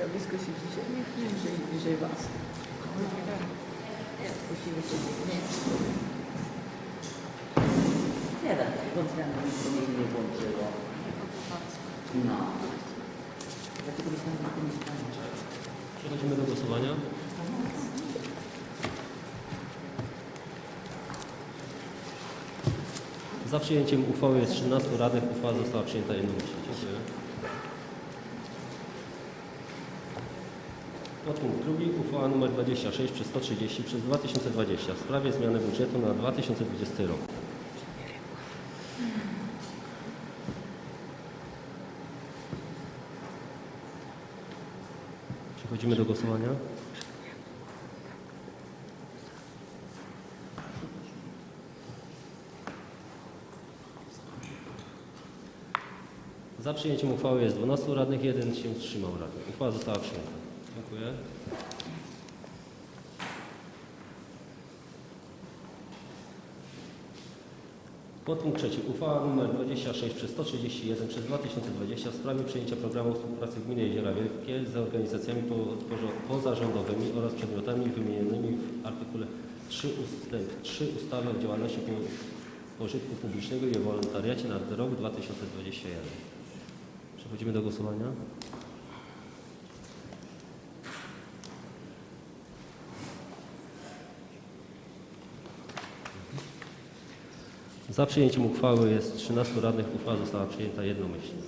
Za blisko siedzicie, nie bliżej, bliżej was. Właściwie to nie. Nie da, włączyłam, to mnie nie włączyło. No. Dlatego myślałam, że to nie stanie. Przechodzimy do głosowania. Za przyjęciem uchwały jest 13 radnych. Uchwała została przyjęta jednomyślnie. Dziękuję. Podpunkt drugi. Uchwała nr 26 przez 130 przez 2020 w sprawie zmiany budżetu na 2020 rok. Przechodzimy do głosowania. Za przyjęciem uchwały jest 12 radnych, jeden się wstrzymał radny. Uchwała została przyjęta. Dziękuję. Podpunkt trzeci. Uchwała nr 26 przez 131 przez 2020 w sprawie przyjęcia programu współpracy Gminy Jeziora Wielkie z organizacjami pozarządowymi oraz podmiotami wymienionymi w artykule 3 ustęp 3 ustawy o działalności po- pożytku publicznego i o wolontariacie na rok 2021. Przechodzimy do głosowania. Za przyjęciem uchwały jest 13 radnych. Uchwała została przyjęta jednomyślnie.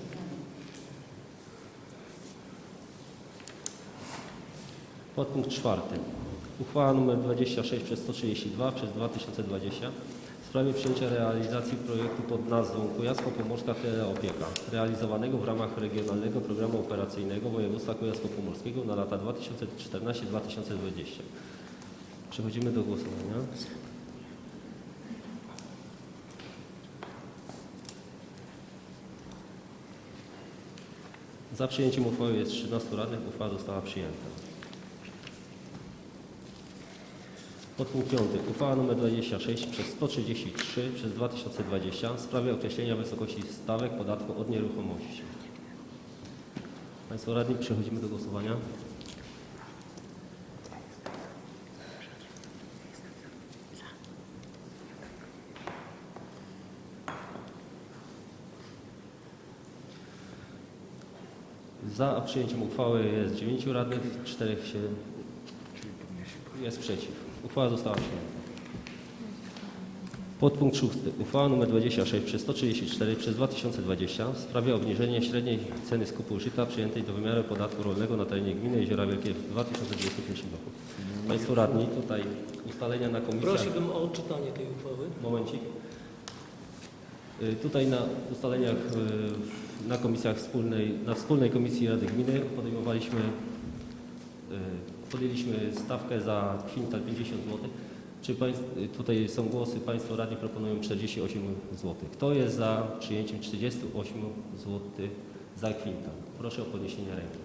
Podpunkt czwarty. Uchwała nr 26 przez 132 przez 2020 w sprawie przyjęcia realizacji projektu pod nazwą Kujawsko-Pomorska Teleopieka realizowanego w ramach Regionalnego Programu Operacyjnego Województwa Kujawsko-Pomorskiego na lata 2014-2020. Przechodzimy do głosowania. Za przyjęciem uchwały jest 13 radnych. Uchwała została przyjęta. Podpunkt 5. Uchwała nr 26 przez 133 przez 2020 w sprawie określenia wysokości stawek podatku od nieruchomości. Państwo radni, przechodzimy do głosowania. Za przyjęciem uchwały jest 9 radnych, 4 się jest przeciw. Uchwała została przyjęta. Podpunkt 6. Uchwała nr 26 przez 134 przez 2020 w sprawie obniżenia średniej ceny skupu żyta przyjętej do wymiaru podatku rolnego na terenie gminy Jeziora Wielkie w 2021 roku. Państwo radni, tutaj ustalenia na komisjach. Prosiłbym o odczytanie tej uchwały. Momencik. Y, Tutaj na ustaleniach y, na komisjach wspólnej, na wspólnej komisji Rady Gminy podejmowaliśmy, y, podjęliśmy stawkę za kwintal 50 zł. Czy państw, tutaj są głosy, Państwo radni proponują 48 zł. Kto jest za przyjęciem 48 zł za kwintal? Proszę o podniesienie ręki.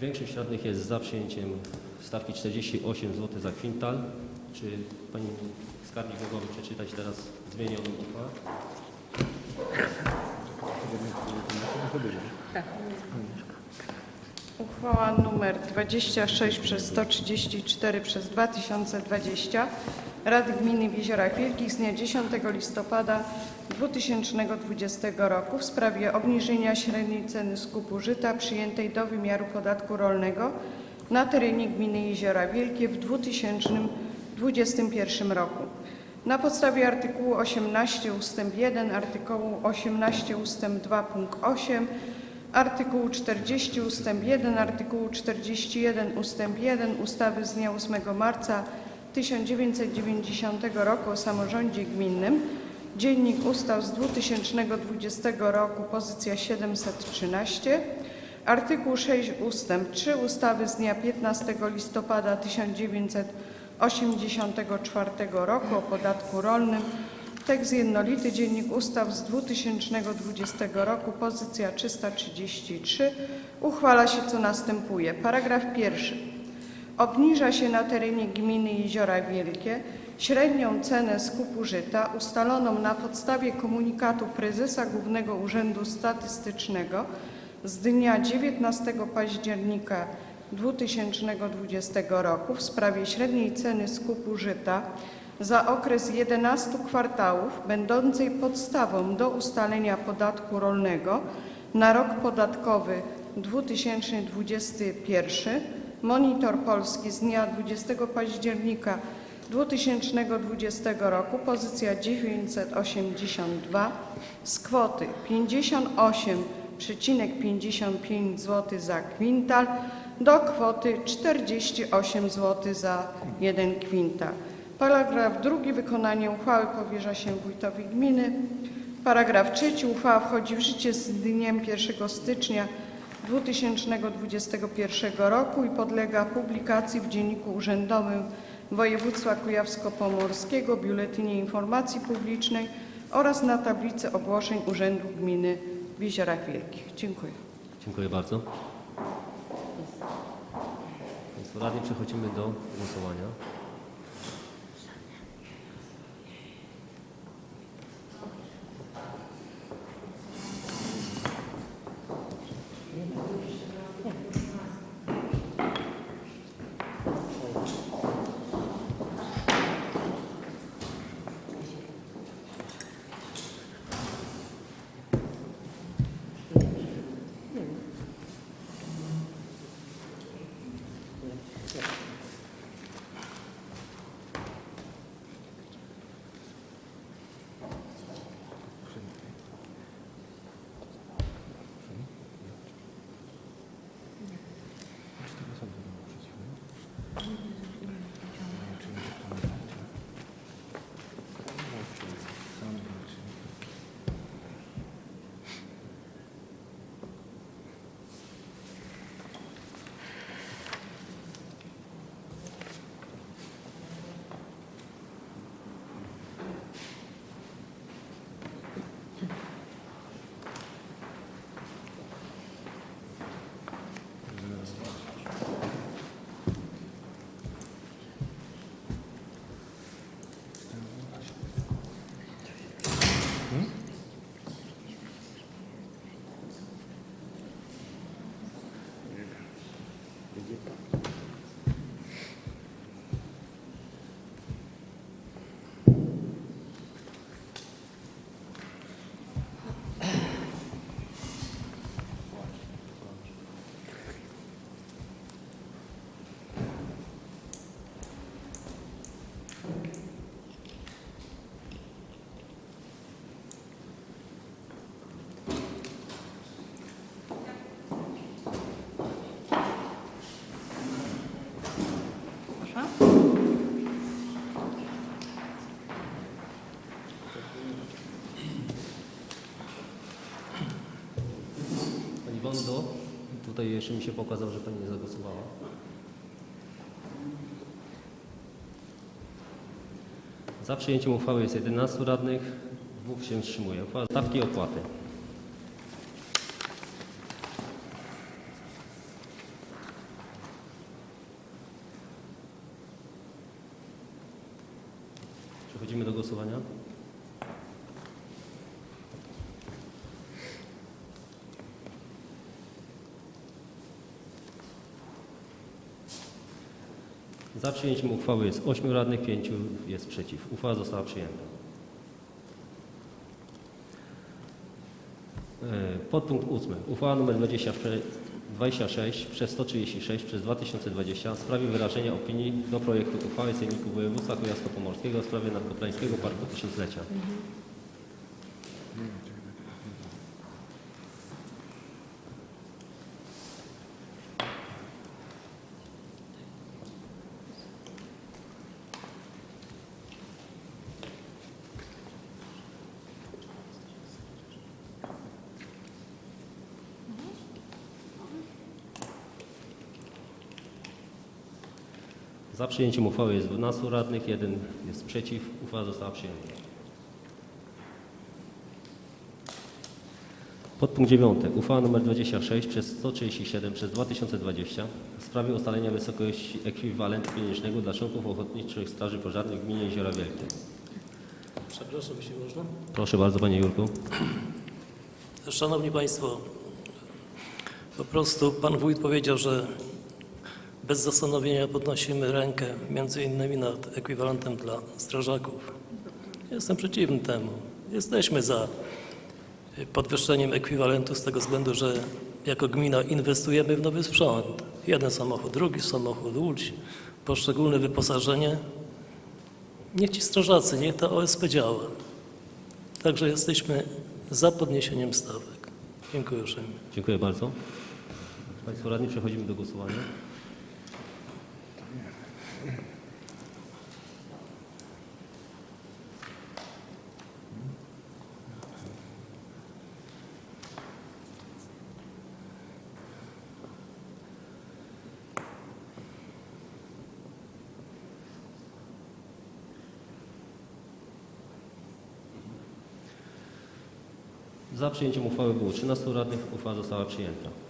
Większość radnych jest za przyjęciem stawki 48 zł za kwintal. Czy Pani Skarbnik mogłaby przeczytać teraz zmienioną uchwałę? Uchwała nr 26 przez 134 przez 2020 Rady Gminy w Jeziorach Wielkich z dnia 10 listopada 2020 roku w sprawie obniżenia średniej ceny skupu żyta przyjętej do wymiaru podatku rolnego na terenie gminy Jeziora Wielkie w 2021 roku. Na podstawie artykułu 18 ust. 1, artykułu 18 ust. 2 punkt 8, artykułu 40 ust. 1, artykułu 41 ust. 1 ustawy z dnia 8 marca 1990 roku o samorządzie gminnym, Dziennik Ustaw z 2020 roku, pozycja 713, artykuł 6 ust. 3 ustawy z dnia 15 listopada 1984 roku o podatku rolnym, tekst jednolity, Dziennik Ustaw z 2020 roku, pozycja 333, uchwala się co następuje. Paragraf pierwszy. Obniża się na terenie gminy Jeziora Wielkie średnią cenę skupu żyta ustaloną na podstawie komunikatu prezesa Głównego Urzędu Statystycznego z dnia 19 października 2020 roku w sprawie średniej ceny skupu żyta za okres 11 kwartałów będącej podstawą do ustalenia podatku rolnego na rok podatkowy 2021 Monitor Polski z dnia 20 października 2020 roku, pozycja 982 z kwoty 58,55 zł za kwintal do kwoty 48 zł za 1 kwintal. Paragraf drugi. Wykonanie uchwały powierza się wójtowi gminy. Paragraf trzeci. Uchwała wchodzi w życie z dniem 1 stycznia 2021 roku i podlega publikacji w Dzienniku Urzędowym Województwa Kujawsko-Pomorskiego, Biuletynie Informacji Publicznej oraz na tablicy ogłoszeń Urzędu Gminy w Jeziorach Wielkich. Dziękuję. Dziękuję bardzo. Radni, przechodzimy do głosowania. Jeszcze mi się pokazał, że Pani nie zagłosowała. Za przyjęciem uchwały jest 11 radnych, dwóch się wstrzymuje. Uchwała stawki opłaty. Przechodzimy do głosowania. Za przyjęciem uchwały jest 8 radnych, 5 jest przeciw. Uchwała została przyjęta. E, Podpunkt 8. Uchwała nr 24 26 przez 136 przez 2020 w sprawie wyrażenia opinii do projektu uchwały Sejmiku Województwa Kujawsko-Pomorskiego w sprawie Nadkoplańskiego Parku Tysiąclecia. Za przyjęciem uchwały jest 12 radnych, jeden jest przeciw. Uchwała została przyjęta. Podpunkt 9. Uchwała nr 26 przez 137 przez 2020 w sprawie ustalenia wysokości ekwiwalentu pieniężnego dla członków Ochotniczych Straży Pożarnych w gminie Jeziora Wielkie. Przepraszam, jeśli można. Proszę bardzo Panie Jurku. Szanowni Państwo, po prostu Pan Wójt powiedział, że bez zastanowienia podnosimy rękę między innymi nad ekwivalentem dla strażaków. Jestem przeciwny temu. Jesteśmy za podwyższeniem ekwiwalentu z tego względu, że jako gmina inwestujemy w nowy sprzęt. Jeden samochód, drugi samochód, łódź, poszczególne wyposażenie. Niech ci strażacy, niech ta OSP działa. Także jesteśmy za podniesieniem stawek. Dziękuję uprzejmie. Dziękuję bardzo. Państwo radni, przechodzimy do głosowania. Za przyjęciem uchwały było 13 radnych. Uchwała została przyjęta.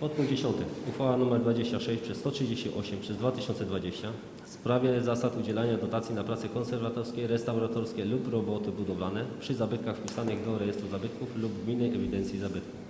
Podpunkt 10. Uchwała nr 26 przez 138 przez 2020 w sprawie zasad udzielania dotacji na prace konserwatorskie, restauratorskie lub roboty budowlane przy zabytkach wpisanych do rejestru zabytków lub gminnej ewidencji zabytków.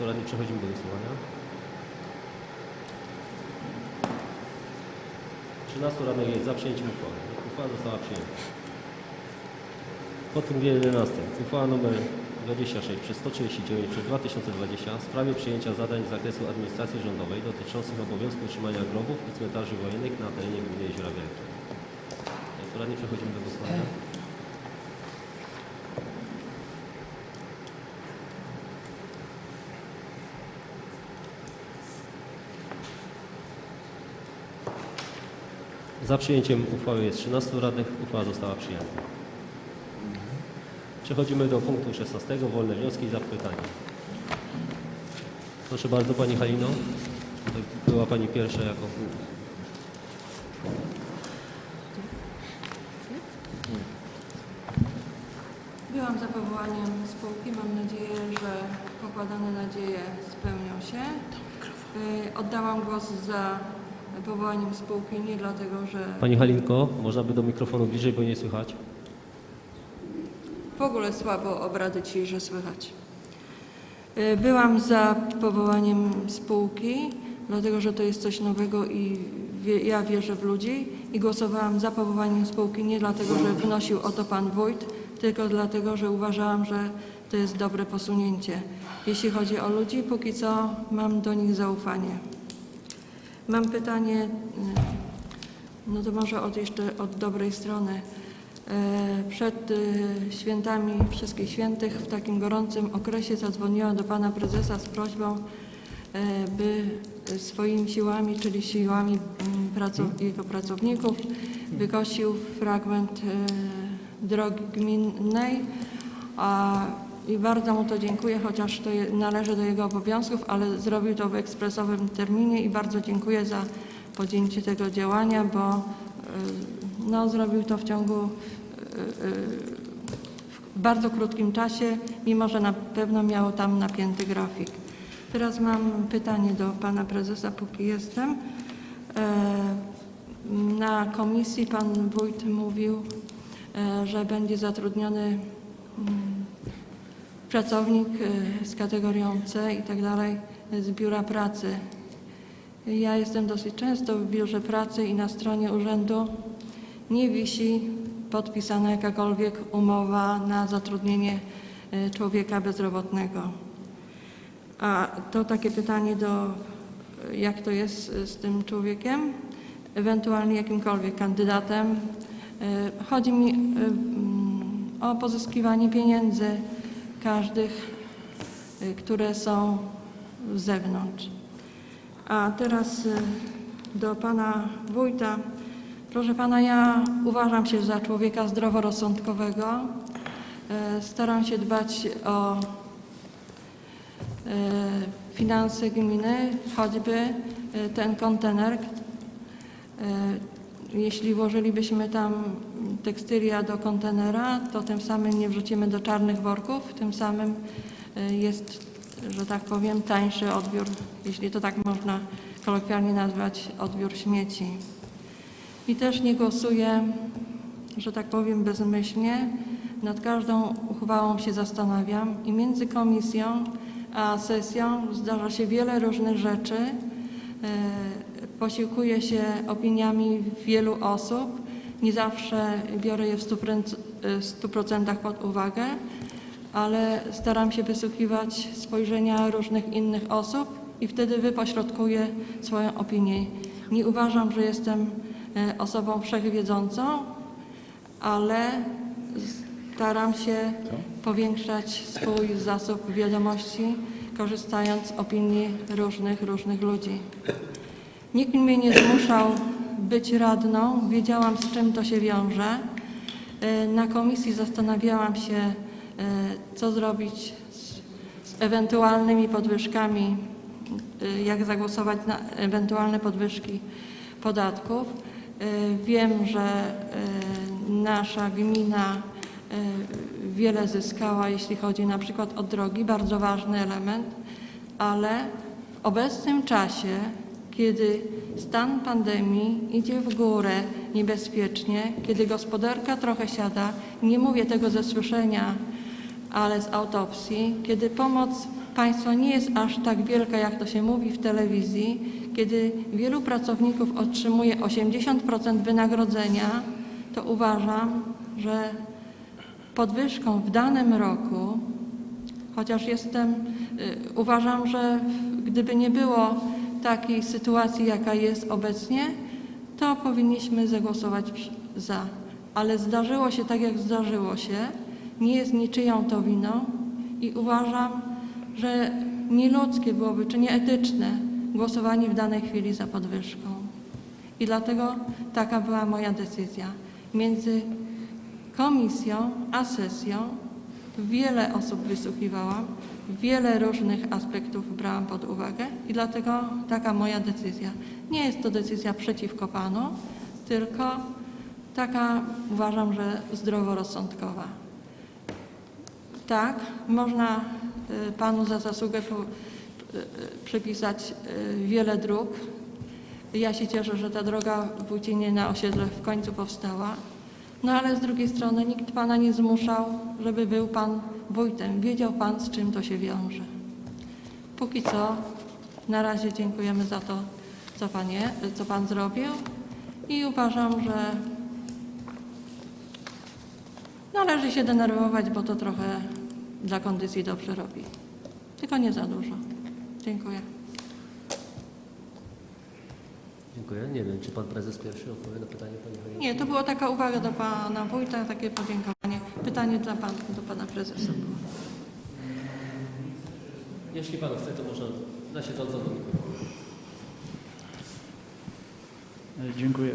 Radni, przechodzimy do głosowania. 13 radnych jest za przyjęciem uchwały. Uchwała została przyjęta. Podpunkt 11. Uchwała nr 26 przez 139 przez 2020 w sprawie przyjęcia zadań z zakresu administracji rządowej dotyczących obowiązku utrzymania grobów i cmentarzy wojennych na terenie gminy Jeziora Wielkie. Radni, przechodzimy do głosowania. Za przyjęciem uchwały jest 13 radnych. Uchwała została przyjęta. Przechodzimy do punktu 16. Wolne wnioski i zapytania. Proszę bardzo Pani Halino. Była Pani pierwsza jako... Byłam za powołaniem spółki. Mam nadzieję, że pokładane nadzieje spełnią się. Y, Oddałam głos za powołaniem spółki nie dlatego, że Pani Halinko, można by do mikrofonu bliżej, bo nie słychać. w ogóle słabo obrady dzisiejsze słychać. Y, Byłam za powołaniem spółki, dlatego że to jest coś nowego i wie, ja wierzę w ludzi i głosowałam za powołaniem spółki nie dlatego, że wnosił o to pan wójt, tylko dlatego, że uważałam, że to jest dobre posunięcie. Jeśli chodzi o ludzi, póki co mam do nich zaufanie. Mam pytanie, y, no to może od jeszcze od dobrej strony. E, Przed y, świętami Wszystkich Świętych w takim gorącym okresie zadzwoniłam do pana prezesa z prośbą, e, by swoimi siłami, czyli siłami mm, pracow- jego pracowników, wykosił fragment e, drogi gminnej. A, I bardzo mu to dziękuję, chociaż to je- należy do jego obowiązków, ale zrobił to w ekspresowym terminie i bardzo dziękuję za podjęcie tego działania, bo e, no, zrobił to w ciągu e, e, w bardzo krótkim czasie, mimo że na pewno miało tam napięty grafik. Teraz mam pytanie do pana prezesa, póki jestem. Na komisji pan wójt mówił, że będzie zatrudniony mm, pracownik e, z kategorią C i tak dalej z biura pracy. Ja jestem dosyć często w biurze pracy i na stronie urzędu nie wisi podpisana jakakolwiek umowa na zatrudnienie e, człowieka bezrobotnego. A to takie pytanie do, jak to jest z tym człowiekiem, ewentualnie jakimkolwiek kandydatem. E, Chodzi mi mm, o pozyskiwanie pieniędzy każdych, e, które są z zewnątrz. A teraz e, do pana wójta. Proszę pana, ja uważam się za człowieka zdroworozsądkowego. E, Staram się dbać o e, finanse gminy, choćby e, ten kontener. Jeśli włożylibyśmy tam tekstylia do kontenera, to tym samym nie wrzucimy do czarnych worków, tym samym e, jest, że tak powiem, tańszy odbiór, jeśli to tak można kolokwialnie nazwać, odbiór śmieci. I też nie głosuję, że tak powiem, bezmyślnie. Nad każdą uchwałą się zastanawiam i między komisją a sesją zdarza się wiele różnych rzeczy. Posiłkuję się opiniami wielu osób. Nie zawsze biorę je w 100% w 100% pod uwagę, ale staram się wysłuchiwać spojrzenia różnych innych osób i wtedy wypośrodkuję swoją opinię. Nie uważam, że jestem e, osobą wszechwiedzącą, ale staram się powiększać swój zasób wiadomości, korzystając z opinii różnych, różnych ludzi. Nikt mnie nie zmuszał być radną, wiedziałam z czym to się wiąże. E, Na komisji zastanawiałam się, e, co zrobić z, ewentualnymi podwyżkami, e, jak zagłosować na ewentualne podwyżki podatków. Wiem, że nasza gmina wiele zyskała, jeśli chodzi na przykład o drogi, bardzo ważny element, ale w obecnym czasie, kiedy stan pandemii idzie w górę niebezpiecznie, kiedy gospodarka trochę siada, nie mówię tego ze słyszenia, ale z autopsji, kiedy pomoc państwa nie jest aż tak wielka, jak to się mówi w telewizji, kiedy wielu pracowników otrzymuje 80% wynagrodzenia, to uważam, że podwyżką w danym roku, chociaż jestem, y, uważam, że gdyby nie było takiej sytuacji, jaka jest obecnie, to powinniśmy zagłosować za. Ale zdarzyło się tak, jak zdarzyło się. Nie jest niczyją to winą i uważam, że nieludzkie byłoby, czy nieetyczne głosowanie w danej chwili za podwyżką. I dlatego taka była moja decyzja. Między komisją a sesją wiele osób wysłuchiwałam, wiele różnych aspektów brałam pod uwagę i dlatego taka moja decyzja. Nie jest to decyzja przeciwko Panu, tylko taka uważam, że zdroworozsądkowa. Tak, można y, Panu za zasługę y, y, przypisać wiele dróg. Ja się cieszę, że ta droga w Wójcinie na osiedle w końcu powstała. No ale z drugiej strony nikt Pana nie zmuszał, żeby był Pan wójtem. Wiedział Pan, z czym to się wiąże. Póki co, na razie dziękujemy za to, co, panie, co Pan zrobił i uważam, że należy się denerwować, bo to trochę dla kondycji dobrze robi. Tylko nie za dużo. Dziękuję. Dziękuję. Nie wiem, czy pan prezes pierwszy odpowie na pytanie pani Hojnickiej? Nie, to była taka uwaga do Pana Wójta, takie podziękowanie. Pytanie dla pan, do Pana Prezesa było. Jeśli pan chce, to można na siedząco do E, Dziękuję.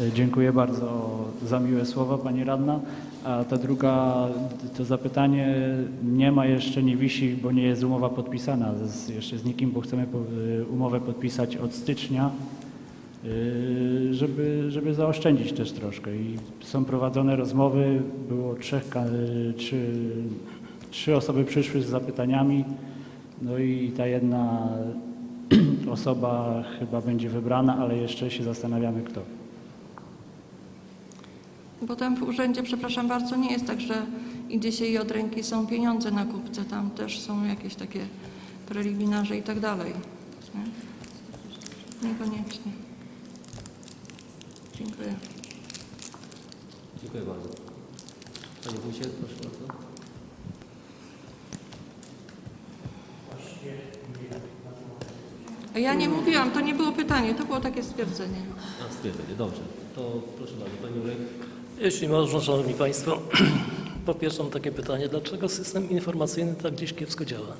E, Dziękuję bardzo za miłe słowa Pani Radna. A ta druga, to zapytanie nie ma jeszcze, nie wisi, bo nie jest umowa podpisana z, jeszcze z nikim, bo chcemy umowę podpisać od stycznia y, żeby, żeby zaoszczędzić też troszkę. I są prowadzone rozmowy, było trzech, trzy, trzy osoby przyszły z zapytaniami, no i ta jedna osoba chyba będzie wybrana, ale jeszcze się zastanawiamy kto. Potem w urzędzie, przepraszam bardzo, nie jest tak, że idzie się i od ręki są pieniądze na kupce. Tam też są jakieś takie preliminarze i tak dalej. Nie? Niekoniecznie. Dziękuję. Dziękuję bardzo. Panie Wójcie, proszę bardzo. Ja nie mówiłam, to nie było pytanie, to było takie stwierdzenie. A, stwierdzenie, dobrze. To proszę bardzo, Pani Jurek. Jeśli można, Szanowni Państwo, po pierwsze mam takie pytanie, dlaczego system informacyjny tak gdzieś kiepsko działa?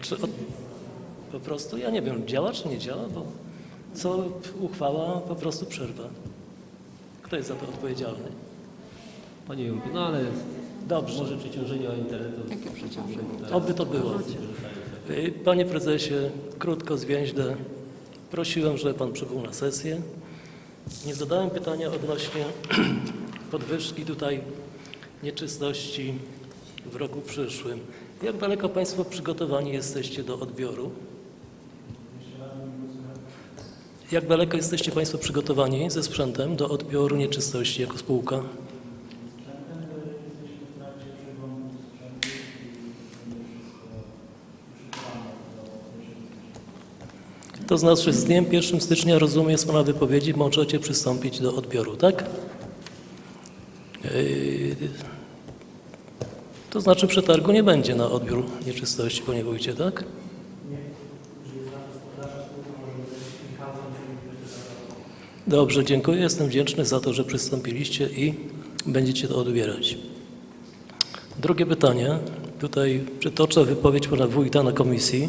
Czy od, po prostu, ja nie wiem, działa czy nie działa, bo co uchwała po prostu przerwa. Kto jest za to odpowiedzialny? Panie Jurku, no ale Dobrze. może przeciążenie internetu. Jakie przeciążenie? Oby to było. Y, Panie prezesie, krótko, zwięźle, prosiłem, żeby pan przybył na sesję. Nie zadałem pytania odnośnie podwyżki tutaj nieczystości w roku przyszłym. Jak daleko państwo przygotowani jesteście do odbioru? Jak daleko jesteście państwo przygotowani ze sprzętem do odbioru nieczystości jako spółka? To znaczy z dniem 1 stycznia, rozumiem Pana wypowiedzi, możecie przystąpić do odbioru, tak? Yy, To znaczy przetargu nie będzie na odbiór nieczystości, Panie Wójcie, tak? Dobrze, dziękuję. Jestem wdzięczny za to, że przystąpiliście i będziecie to odbierać. Drugie pytanie. Tutaj przytoczę wypowiedź Pana Wójta na komisji.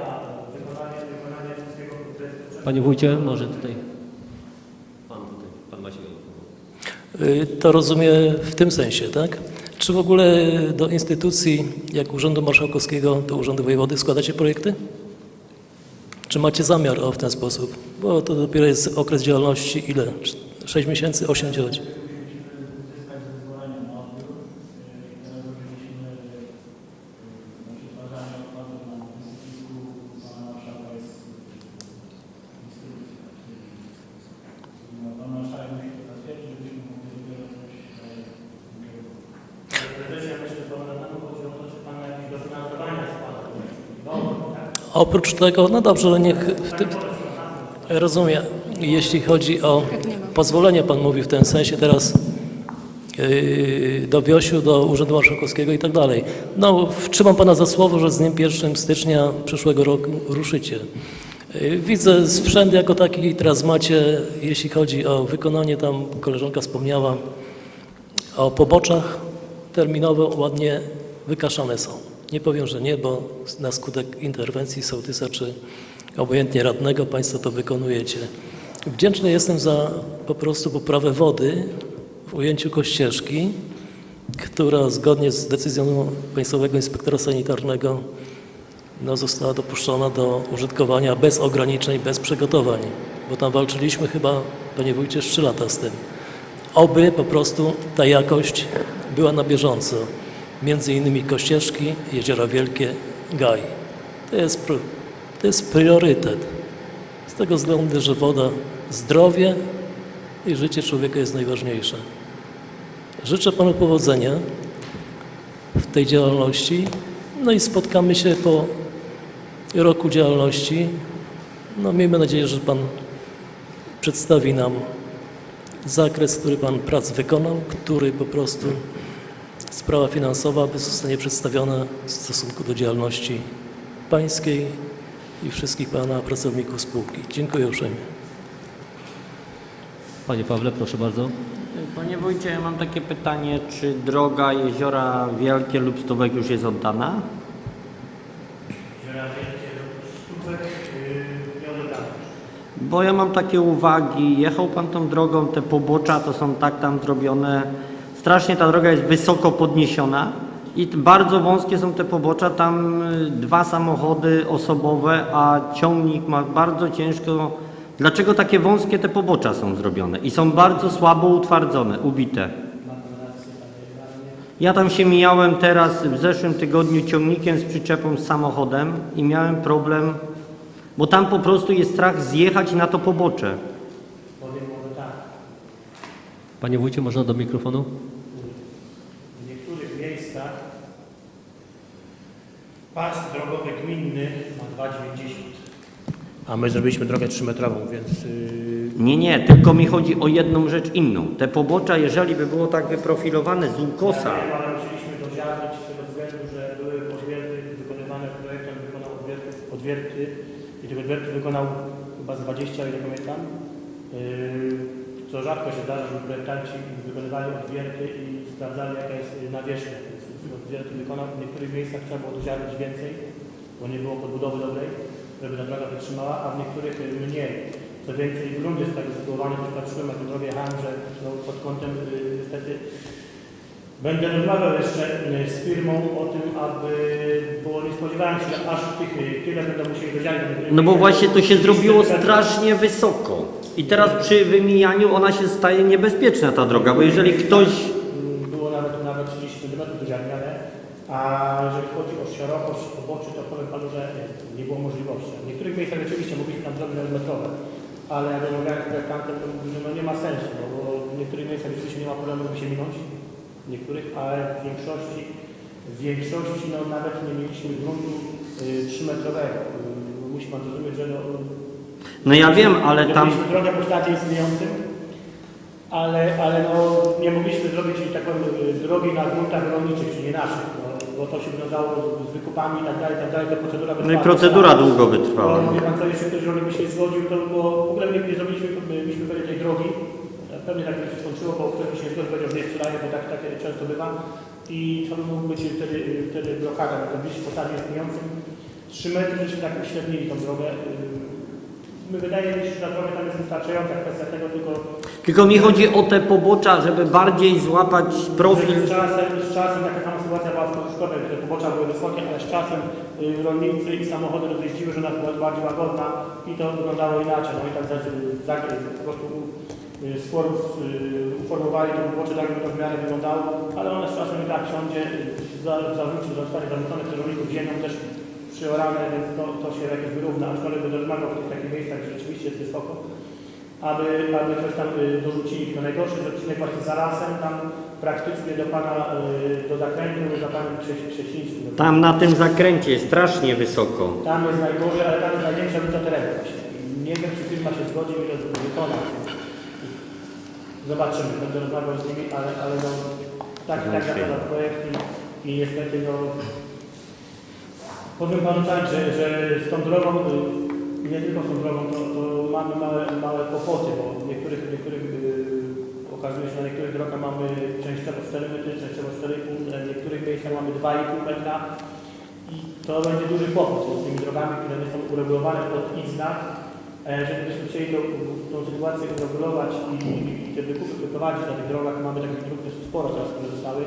Panie Wójcie, może tutaj. Pan tutaj, Pan Maciej. Y, To rozumiem w tym sensie, tak? Czy w ogóle do instytucji, jak Urzędu Marszałkowskiego, do Urzędu Wojewody składacie projekty? Czy macie zamiar o w ten sposób? Bo to dopiero jest okres działalności ile? 6 miesięcy, 8 miesięcy? Oprócz tego, no dobrze, ale niech w tym, rozumiem, jeśli chodzi o pozwolenie, Pan mówi w tym sensie teraz yy, do Wiosiu, do Urzędu Marszałkowskiego i tak dalej. No, trzymam Pana za słowo, że z dniem 1 stycznia przyszłego roku ruszycie. Yy, Widzę sprzęt jako taki, teraz macie, jeśli chodzi o wykonanie, tam koleżanka wspomniała, o poboczach terminowo ładnie wykaszane są. Nie powiem, że nie, bo na skutek interwencji sołtysa czy obojętnie radnego Państwo to wykonujecie. Wdzięczny jestem za po prostu poprawę wody w ujęciu Kościeżki, która zgodnie z decyzją Państwowego Inspektora Sanitarnego no, została dopuszczona do użytkowania bez ograniczeń, bez przygotowań, bo tam walczyliśmy chyba, Panie Wójcie, 3 lata z tym. Oby po prostu ta jakość była na bieżąco. Między innymi Kościeżki, Jeziora Wielkie, Gaj. To jest, to jest priorytet. Z tego względu, że woda, zdrowie i życie człowieka jest najważniejsze. Życzę Panu powodzenia w tej działalności. No i spotkamy się po roku działalności. No miejmy nadzieję, że Pan przedstawi nam zakres, który Pan prac wykonał, który po prostu sprawa finansowa zostanie przedstawiona w stosunku do działalności pańskiej i wszystkich Pana pracowników spółki. Dziękuję uprzejmie. Panie Pawle, proszę bardzo. Panie wójcie, ja mam takie pytanie, czy droga Jeziora Wielkie lub Stówek już jest oddana? Jeziora Wielkie lub Stówek yy, nie odebrane. Bo ja mam takie uwagi, jechał Pan tą drogą, te pobocza to są tak tam zrobione, strasznie ta droga jest wysoko podniesiona i bardzo wąskie są te pobocza, tam y, dwa samochody osobowe, a ciągnik ma bardzo ciężko. Dlaczego takie wąskie te pobocza są zrobione i są bardzo słabo utwardzone, ubite? Ja tam się mijałem teraz w zeszłym tygodniu ciągnikiem z przyczepą z samochodem i miałem problem, bo tam po prostu jest strach zjechać na to pobocze. Panie wójcie, można do mikrofonu? W niektórych miejscach pas drogowy gminny ma 2,90. A my zrobiliśmy drogę 3-metrową, więc yy, Nie, nie, tylko mi chodzi o jedną rzecz inną. Te pobocza, jeżeli by było tak wyprofilowane z ukosa, Ja wiem, ale musieliśmy to ziarnić z tego względu, że były odwierty wykonywane, projektant wykonał odwierty, odwierty i tych odwiertów wykonał chyba z 20, ile pamiętam. Yy, co rzadko się zdarza, że projektanci wykonywali odwierty i sprawdzali jaka jest nawierzchnia. Odwierty wykonał, w niektórych miejscach trzeba było ziarnić więcej, bo nie było podbudowy dobrej, żeby ta droga wytrzymała, a w niektórych y, mniej. Co więcej, grunt jest tak sytuowany, że patrzyłem na tę drogę jechałem, że no, pod kątem y, niestety Będę rozmawiał jeszcze y, z firmą o tym, aby, bo nie spodziewałem się, że aż tych, y, tyle będą musieli dodzielić. no bo właśnie to się zrobiło strasznie wysoko. I teraz przy wymijaniu ona się staje niebezpieczna ta droga, bo jeżeli ktoś... Było nawet, nawet 30 cm doziarniane, a jeżeli chodzi o szerokość poboczy, to powiem Panu, że nie, było możliwości. W niektórych miejscach rzeczywiście mogliśmy tam nawet metrowe, ale jak rozmawiałem z projektantem, to mówił, że no nie ma sensu, no, bo w niektórych miejscach rzeczywiście nie ma problemu, żeby się minąć, w niektórych, ale w większości, w większości no, nawet nie mieliśmy gruntu y, 3-metrowego. Y, musi Pan zrozumieć, że no, No ja wiem, ale tam... Zrobiliśmy drogę po śladzie istniejącym, ale, ale no, nie mogliśmy zrobić tak powiem, drogi na gruntach rolniczych, czyli nie naszych, no, bo to się wiązało z, wykupami i tak dalej, i tak dalej, to procedura No i procedura długo by trwała. Bo wie pan co, jeśli ktoś rolnik by się zgodził, to było, w ogóle nie, nie zrobiliśmy, myśmy pewnie tej drogi, pewnie tak się skończyło, bo ktoś by się zgodził, powiedział, że nie sprzedaje, bo tak, tak często bywa. I to by mógł być wtedy, wtedy blokada, zrobiliśmy po stadzie istniejącym, 3 metry, żeśmy tak uśrednili tą drogę, My wydaje mi się, że ta droga tam jest wystarczająca, kwestia tego tylko Tylko mi chodzi o te pobocza, żeby bardziej złapać profil. z czasem, z czasem taka sama sytuacja była w gdzie te pobocza były wysokie, ale z czasem y, rolnicy i samochody rozjeździły, że ona była bardziej łagodna i to wyglądało inaczej. No i tak za, za, po prostu y, y, uformowali to pobocze tak, żeby to w miarę wyglądało, ale one z czasem i tak siądzie, y, za, zarzuci, zostanie zarzucone przez rolników ziemią też przyorane, więc to, to się jakoś wyrówna, aczkolwiek będę rozmawiał w tych takich miejscach, gdzie rzeczywiście jest wysoko, aby, aby coś tam y, dorzucili. To najgorszy jest odcinek właśnie za lasem, tam praktycznie do pana, y, do zakrętu, za panem Krze- Krześlińskim. Tam na tym zakręcie jest strasznie wysoko. Tam jest najgorzej, ale tam jest największa liczba terenu właśnie. Nie wiem, czy firma się zgodzi i to wykona. Zobaczymy, będę rozmawiał z nimi, ale, ale no, tak, tak zapada projekt i, i niestety no, powiem panu tak, że, że z tą drogą, y, nie tylko z tą drogą, to, to mamy małe, małe kłopoty, bo niektórych, niektórych y, okazuje się, że na niektórych drogach mamy częściowo 4 metry, częściowo 4,5, w niektórych miejscach mamy 2,5 metra i to będzie duży kłopot z tymi drogami, które nie są uregulowane pod ich znak. E, Jeżeli byśmy chcieli tą, tą sytuację uregulować i, i te wykupy wyprowadzić na tych drogach, mamy takich dróg dosyć sporo teraz, które zostały,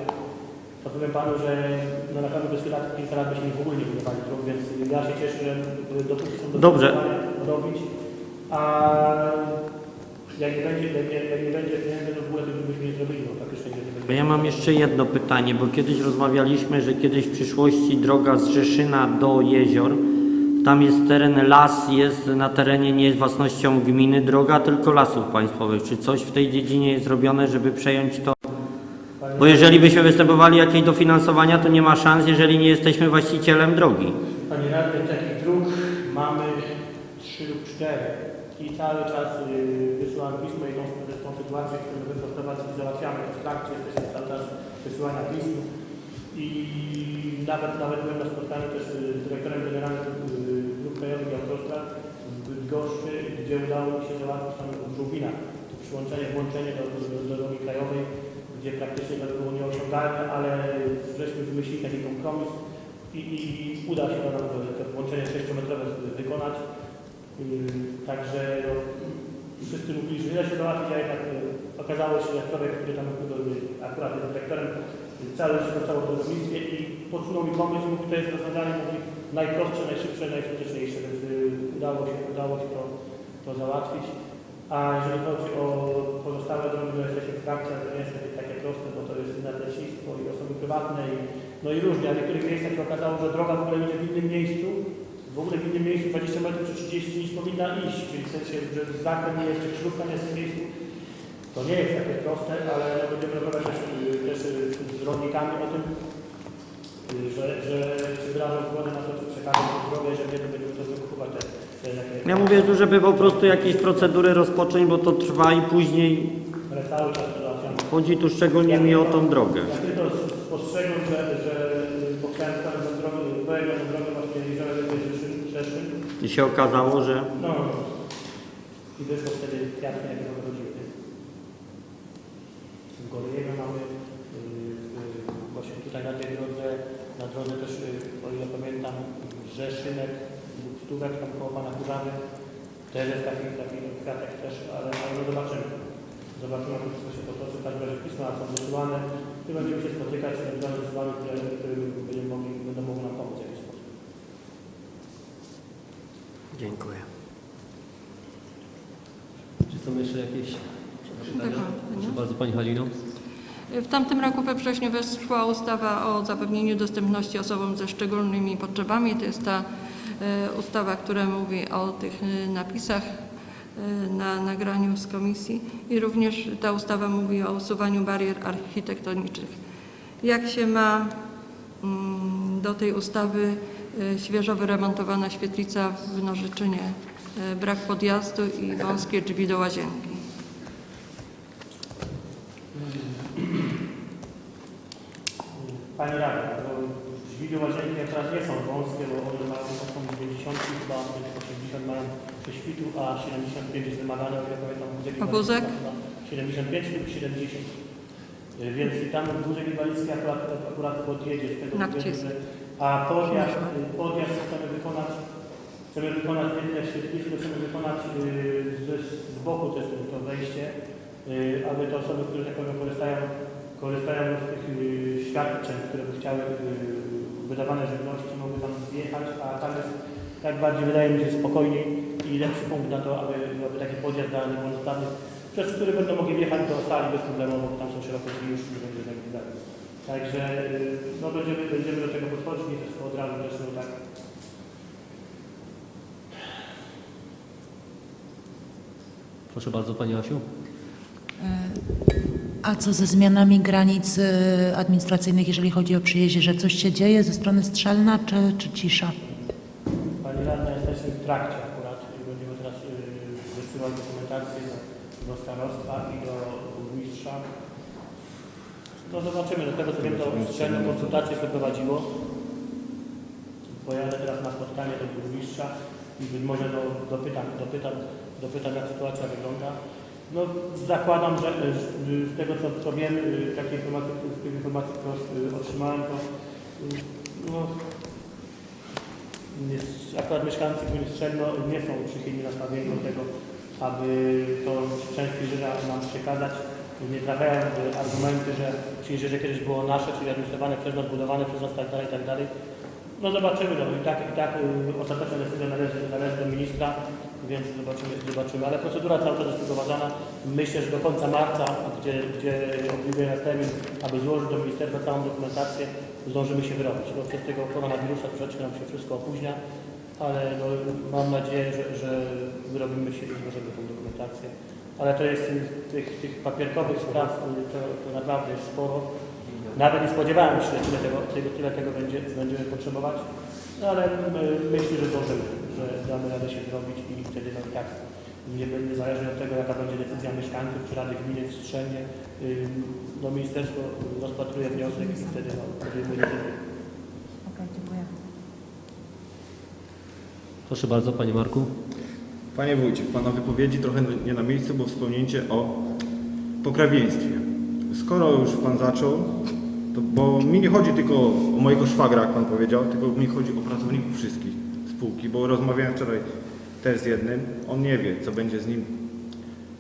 to powiem Panu, że no na pewno bez lat, kilka lat byśmy w ogóle nie budowali dróg, więc ja się cieszę, że dopóki są do Dobrze. robić, a jak nie będzie, jak nie, jak nie będzie pieniędzy, to w ogóle tego byśmy nie zrobili, bo praktycznie nie będzie. Ja mam jeszcze jedno pytanie, bo kiedyś rozmawialiśmy, że kiedyś w przyszłości droga z Rzeszyna do jezior, tam jest teren las, jest na terenie nie jest własnością gminy droga, tylko lasów państwowych. Czy coś w tej dziedzinie jest zrobione, żeby przejąć to? Bo jeżeli byśmy występowali jakieś dofinansowania, to nie ma szans, jeżeli nie jesteśmy właścicielem drogi. Panie Radny, takich dróg mamy trzy lub cztery i cały czas y, wysyłam pismo i tą, tą sytuację chcemy wyprostować i załatwiamy w trakcie, jesteśmy cały czas wysyłania pism i nawet, nawet byłem na spotkaniu też y, z dyrektorem generalnym y, dróg krajowych i autostrad. Bydgoszczy, gdzie udało mi się załatwić tam w Żółwinach to przyłączenie, włączenie do, do, do drogi krajowej, gdzie praktycznie to było nieosiągalne, ale żeśmy wymyślili taki kompromis i, i, uda się nam to, to włączenie 6-metrowe wykonać. Yy, Także no, wszyscy mówili, że ile się załatwić, a jednak yy, okazało się, że człowiek, który tam yy, akurat jest dyrektorem, cały się pracował w rolnictwie i podsunął mi pomysł, mówi, to jest rozwiązanie mówi, najprostsze, najszybsze, najskuteczniejsze, więc yy, udało się, udało się to, to załatwić. A jeżeli chodzi o pozostałe drogi, no jesteśmy w trakcie, ale to nie jest takie, takie proste, bo to jest nadleśnictwo i osoby prywatne i, no i różnie, a w niektórych miejscach się okazało, że droga w ogóle idzie w innym miejscu, w ogóle w innym miejscu 20 metrów czy 30 niż powinna iść, czyli w sensie, że zakręt nie jest, czy krzyżówka nie jest w miejscu. To nie jest takie proste, ale będziemy rozmawiać też, też z rolnikami o tym, że, że na to, że nie, to te, te takie... Ja mówię tu, żeby po prostu jakieś procedury rozpocząć, bo to trwa i później Ale cały czas to załatwiamy. chodzi tu szczególnie mi o tą drogę. Ja tylko spostrzegłem, że, że bo chciałem stać na drogę, projekt na drogę właśnie Jeziora Rzeszyn, Rzeszyn. I się okazało, że No, i wyszło wtedy jasne, jakie to chodziły. W Goryjego mamy yy, yy, właśnie tutaj na tej drodze, na drodze też, yy, o ile pamiętam, Rzeszynek lub Stówek, tam koło Pana Kurzany. Też jest taki, taki kwiatek też, ale, ale no zobaczymy. Zobaczymy, jak to wszystko się potoczy. W każdym razie pisma są wysyłane i będziemy się spotykać ewentualnie z Wami, które, które będą mogli, będą mogły nam pomóc w jakiś sposób. Dziękuję. Czy są jeszcze jakieś pytania? Dobra, Proszę bardzo Pani Halino. W tamtym roku we wrześniu weszła ustawa o zapewnieniu dostępności osobom ze szczególnymi potrzebami. To jest ta e, ustawa, która mówi o tych e, napisach e, na nagraniu z komisji i również ta ustawa mówi o usuwaniu barier architektonicznych. Jak się ma mm, do tej ustawy świeżo wyremontowana świetlica w Nożyczynie, brak podjazdu i wąskie drzwi do łazienki. Pani Rada, bo drzwi do łazienki teraz nie są wąskie, bo one mają, są 90 chyba, 80 mają prześwitu, a 75 jest wymagane, ile pamiętam, A wózek? inwalidzki ma 75 lub 70. Y, Więc tam wózek inwalidzki akurat, akurat podjedzie z tego względu, a podjazd, y, podjazd chcemy wykonać, chcemy wykonać jedne świetlisko, chcemy wykonać y, z, z boku jest to wejście, aby te osoby, które tak powiem korzystają, korzystają z tych y, świadczeń, które by chciały y, wydawane żywności, mogły tam zjechać, a tam jest tak bardziej wydaje mi się spokojniej i lepszy punkt na to, aby, aby taki podjazd dla niepełnosprawnych, przez który będą mogli wjechać do sali bez problemu, bo tam są szerokie drzwi już i będzie tak dalej. Także y, no, będziemy, będziemy do tego podchodzić, nie wszystko od razu no, tak Proszę bardzo Pani Asiu. A co ze zmianami granic y, administracyjnych, jeżeli chodzi o przyjeździe, że coś się dzieje ze strony Strzelna, czy, czy cisza? Pani Radna, jesteśmy w trakcie akurat. Będziemy teraz y, wysyłać dokumentację do, do starostwa i do burmistrza. No zobaczymy, do tego co wiem, to strzelne konsultacje przeprowadziło. Pojadę teraz na spotkanie do burmistrza i być może no, dopytam, dopytam, dopytam jak sytuacja wygląda. No zakładam, że y, z tego co, co wiem, y, takie informacje, z tych informacji, które y, otrzymałem, to no, akurat mieszkańcy gminy Strzelno nie są przychylnie nastawieni do tego, aby tą część Krzyża nam przekazać. Nie trafiają argumenty, że Krzyżerze kiedyś było nasze, czyli administrowane przez nas, budowane przez nas, tak dalej, tak dalej. No zobaczymy, no i tak, i tak ostateczna decyzja należy, należy do ministra, więc zobaczymy, zobaczymy. Ale procedura cały czas jest przeprowadzana. Myślę, że do końca marca, gdzie, gdzie obliwuje nas termin, aby złożyć do ministerstwa całą dokumentację, zdążymy się wyrobić. No, przez tego koronawirusa troszeczkę nam się wszystko opóźnia, ale no, mam nadzieję, że, że wyrobimy się i złożymy tą dokumentację. Ale to jest tych, tych papierkowych spraw, to, to naprawdę jest sporo. Nawet nie spodziewałem się, że tyle tego, tego, tyle tego będzie, będziemy potrzebować, no, ale myślę, że zdążymy, że damy radę się zrobić i wtedy no, i tak nie będzie zależnie od tego, jaka będzie decyzja mieszkańców czy Rady Gminy w Strzenie, no, ministerstwo rozpatruje wniosek i wtedy no, podejmuje decyzję. Okej, dziękuję. Proszę bardzo Panie Marku. Panie wójcie, w Pana wypowiedzi trochę nie na miejscu, bo wspomnienie o pokrewieństwie. Skoro już Pan zaczął, to, bo mi nie chodzi tylko o mojego szwagra, jak Pan powiedział, tylko mi chodzi o pracowników wszystkich spółki, bo rozmawiałem wczoraj też z jednym, on nie wie, co będzie z nim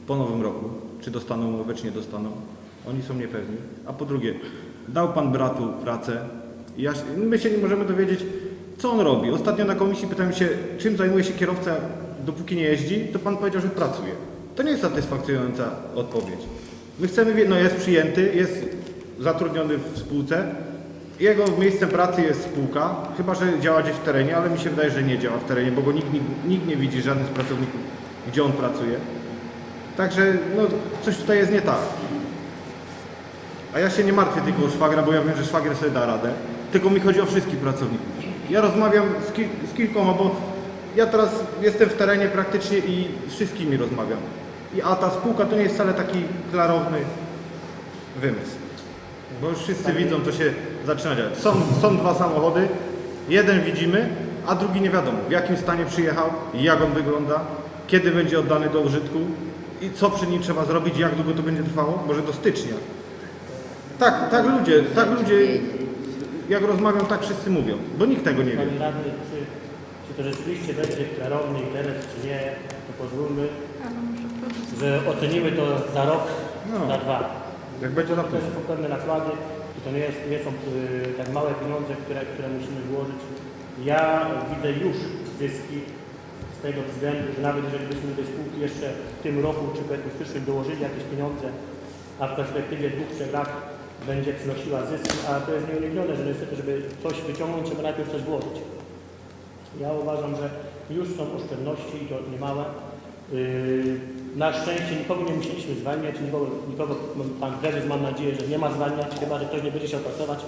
po nowym roku, czy dostaną umowę, czy nie dostaną. Oni są niepewni. A po drugie, dał Pan bratu pracę. i Ja, my się nie możemy dowiedzieć, co on robi. Ostatnio na komisji pytałem się, czym zajmuje się kierowca, dopóki nie jeździ, to Pan powiedział, że pracuje. To nie jest satysfakcjonująca odpowiedź. My chcemy no jest przyjęty, jest zatrudniony w spółce, jego miejscem pracy jest spółka, chyba że działa gdzieś w terenie, ale mi się wydaje, że nie działa w terenie, bo go nikt, nikt, nikt nie widzi, żaden z pracowników, gdzie on pracuje. Także no, coś tutaj jest nie tak. A ja się nie martwię tylko o szwagra, bo ja wiem, że szwagier sobie da radę. Tylko mi chodzi o wszystkich pracowników. Ja rozmawiam z, z kilkoma, bo ja teraz jestem w terenie praktycznie i z wszystkimi rozmawiam. I, a ta spółka to nie jest wcale taki klarowny wymysł. Bo już wszyscy widzą, co się zaczyna dziać. Są, są dwa samochody, jeden widzimy, a drugi nie wiadomo, w jakim stanie przyjechał, jak on wygląda, kiedy będzie oddany do użytku i co przy nim trzeba zrobić, jak długo to będzie trwało, może do stycznia. Tak, tak ludzie, tak ludzie, jak rozmawiam, tak wszyscy mówią, bo nikt tego nie wie. Panie radny, czy, czy to rzeczywiście będzie klarowny interes, czy nie, to pozwólmy, że ocenimy to za rok, No. za dwa. Jak będzie na To są pewne nakłady i to nie, jest, nie są y, tak małe pieniądze, które, które musimy włożyć. Ja widzę już zyski z tego względu, że nawet jeżeli byśmy do tej spółki jeszcze w tym roku czy powiedzmy w przyszłym dołożyli jakieś pieniądze, a w perspektywie dwóch, trzech lat będzie przynosiła zyski, a to jest nieuniknione, że niestety, żeby coś wyciągnąć, trzeba najpierw coś włożyć. Ja uważam, że już są oszczędności i to niemałe. Yy, Na szczęście nikogo nie musieliśmy zwalniać, nikogo, nikogo pan prezes mam nadzieję, że nie ma zwalniać, chyba że ktoś nie będzie chciał pracować,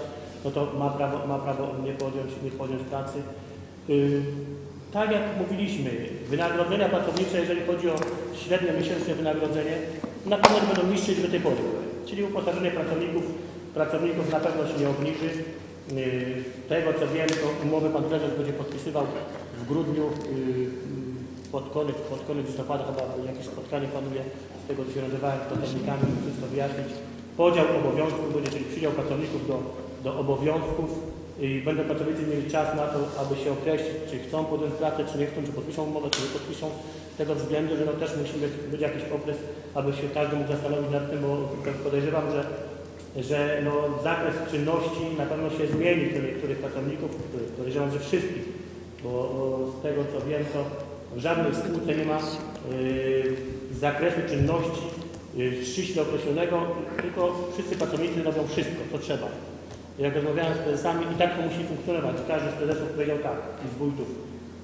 no to ma prawo, ma prawo nie podjąć, nie podjąć pracy. Yy, Tak jak mówiliśmy, wynagrodzenia pracownicze, jeżeli chodzi o średnie miesięczne wynagrodzenie, na pewno będą niższe niż do tej pory. Czyli uposażenie pracowników, pracowników na pewno się nie obniży. Z tego co wiem, to umowę pan prezes będzie podpisywał w grudniu, yy, pod koniec, pod koniec listopada chyba jakieś spotkanie planuje, z tego co się nazywałem z pracownikami, wszystko wyjaśnić. Podział obowiązków będzie, czyli przydział pracowników do, do obowiązków i będą pracownicy mieli czas na to, aby się określić, czy chcą podjąć pracę, czy nie chcą, czy podpiszą umowę, czy nie podpiszą. Z tego względu, że no też musi być, być jakiś okres, aby się każdy mógł zastanowić nad tym, bo podejrzewam, że że no, zakres czynności na pewno się zmieni u niektórych pracowników, podejrzewam, że wszystkich, bo z tego co wiem, to w żadnej spółce nie ma y, zakresu czynności y, ściśle określonego, tylko wszyscy pracownicy robią wszystko, co trzeba. Jak rozmawiałem z prezesami i tak to musi funkcjonować. Każdy z prezesów powiedział tak i z wójtów,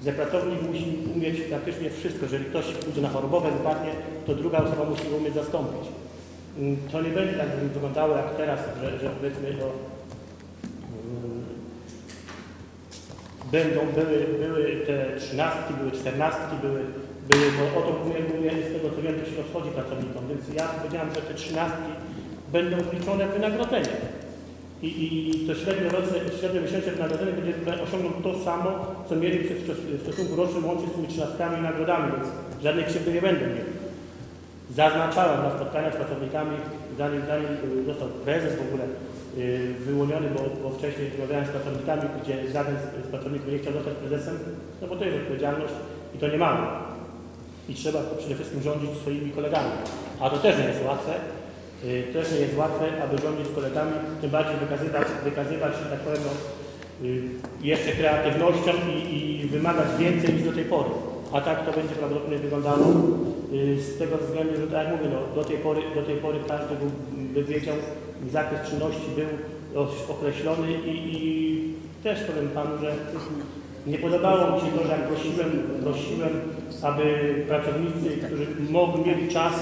że pracownik musi umieć praktycznie wszystko. Jeżeli ktoś pójdzie na chorobowe, wypadnie, to druga osoba musi umieć zastąpić. Mm, To nie będzie tak wyglądało jak teraz, że, że powiedzmy to będą, były, były te trzynastki, były czternastki, były, były bo o to mówię, mówię z tego co wiem, to się rozchodzi pracownikom, więc ja powiedziałem, że te trzynastki będą wliczone w wynagrodzenie. I, i to średnie, roczne, średnie miesięczne wynagrodzenie będzie osiągną to samo, co mieli w, stosunku rocznym łącznie z tymi trzynastkami i nagrodami, więc żadnej krzywdy nie będą mieli. Zaznaczałem na spotkaniach z pracownikami, zanim, zanim y, został prezes w ogóle wyłoniony, bo, bo wcześniej rozmawiałem z pracownikami, gdzie żaden z, pracowników nie chciał zostać prezesem, no bo to jest odpowiedzialność i to nie mamy. I trzeba przede wszystkim rządzić swoimi kolegami. A to też nie jest łatwe. Y, Też nie jest łatwe, aby rządzić kolegami, tym bardziej wykazywać, wykazywać że tak powiem, no, y, jeszcze kreatywnością i, i wymagać więcej niż do tej pory. A tak to będzie prawdopodobnie wyglądało y, z tego względu, że tak jak mówię, no, do, tej pory, do tej pory każdy by wiedział, zakres czynności był określony i, i też powiem Panu, że nie podobało mi się to, że jak prosiłem, prosiłem, aby pracownicy, którzy mogli, mieli czas,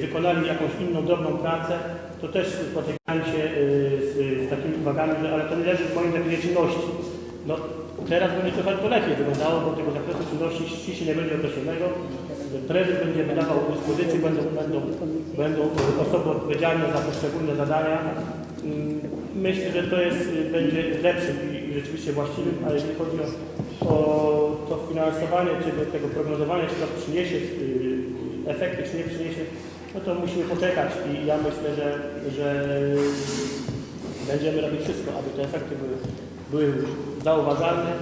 wykonali jakąś inną, drobną pracę, to też spotykałem się y, z, z takimi uwagami, że ale to nie leży w moim zakresie czynności. No, teraz będzie trochę to lepiej wyglądało, bo tego zakresu czynności ściśle nie będzie określonego. Prezes będzie wydawał dyspozycje, będą, będą, będą osoby odpowiedzialne za poszczególne zadania. Mm, Myślę, że to jest, y, będzie lepszym i rzeczywiście właściwym, a jeżeli chodzi o, o to finansowanie, czy do tego prognozowania, czy to przyniesie y, efekty, czy nie przyniesie, no to musimy poczekać i ja myślę, że, że będziemy robić wszystko, aby te efekty były, były zauważalne,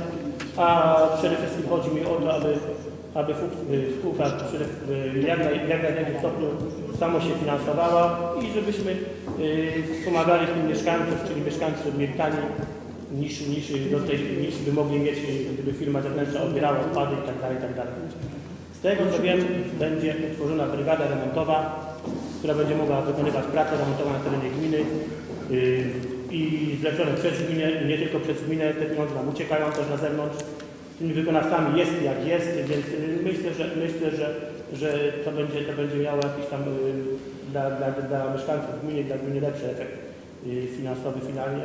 a przede wszystkim chodzi mi o to, aby, aby spółka y, jak, naj, stopniu samo się finansowała i żebyśmy y, wspomagali tym mieszkańców, czyli mieszkańców mieli niż, niż, do tej, niż by mogli mieć, y, gdyby firma zewnętrzna odbierała odpady itd. itd. Z tego co wiem, będzie utworzona brygada remontowa, która będzie mogła wykonywać pracę remontową na terenie gminy i zlecone przez gminę, nie tylko przez gminę, te pieniądze nam uciekają też na zewnątrz. Z tymi wykonawcami jest jak jest, więc myślę, że myślę, że, że to będzie to będzie miało jakiś tam dla, dla, dla mieszkańców gminy, dla gminy lepszy efekt yy, finansowy finalnie.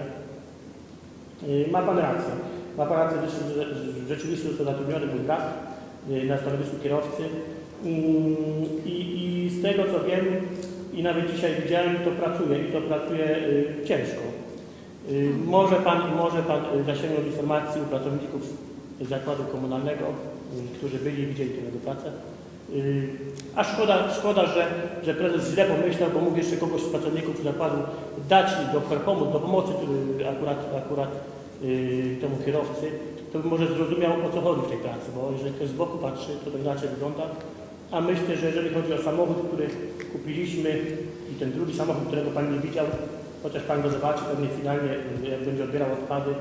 Yy, Ma Pan rację. Ma Pan rację, że rzeczywiście został zatrudniony mój brat yy, na stanowisku kierowcy. Mm, I, I z tego co wiem, i nawet dzisiaj widziałem, to pracuje i to pracuje y, ciężko. Y, może Pan, może pan y, zasięgnąć informacji u pracowników zakładu komunalnego, y, którzy byli i widzieli tę jego pracę. Y, a szkoda, szkoda że, że prezes źle pomyślał, bo mógł jeszcze kogoś z pracowników zakładu dać do pomóc, do pomocy akurat, akurat y, temu kierowcy, to by może zrozumiał o co chodzi w tej pracy, bo jeżeli ktoś z boku patrzy, to to inaczej wygląda. A myślę, że jeżeli chodzi o samochód, który kupiliśmy i ten drugi samochód, którego Pan nie widział, chociaż Pan go zobaczy pewnie finalnie, y, jak będzie odbierał odpady,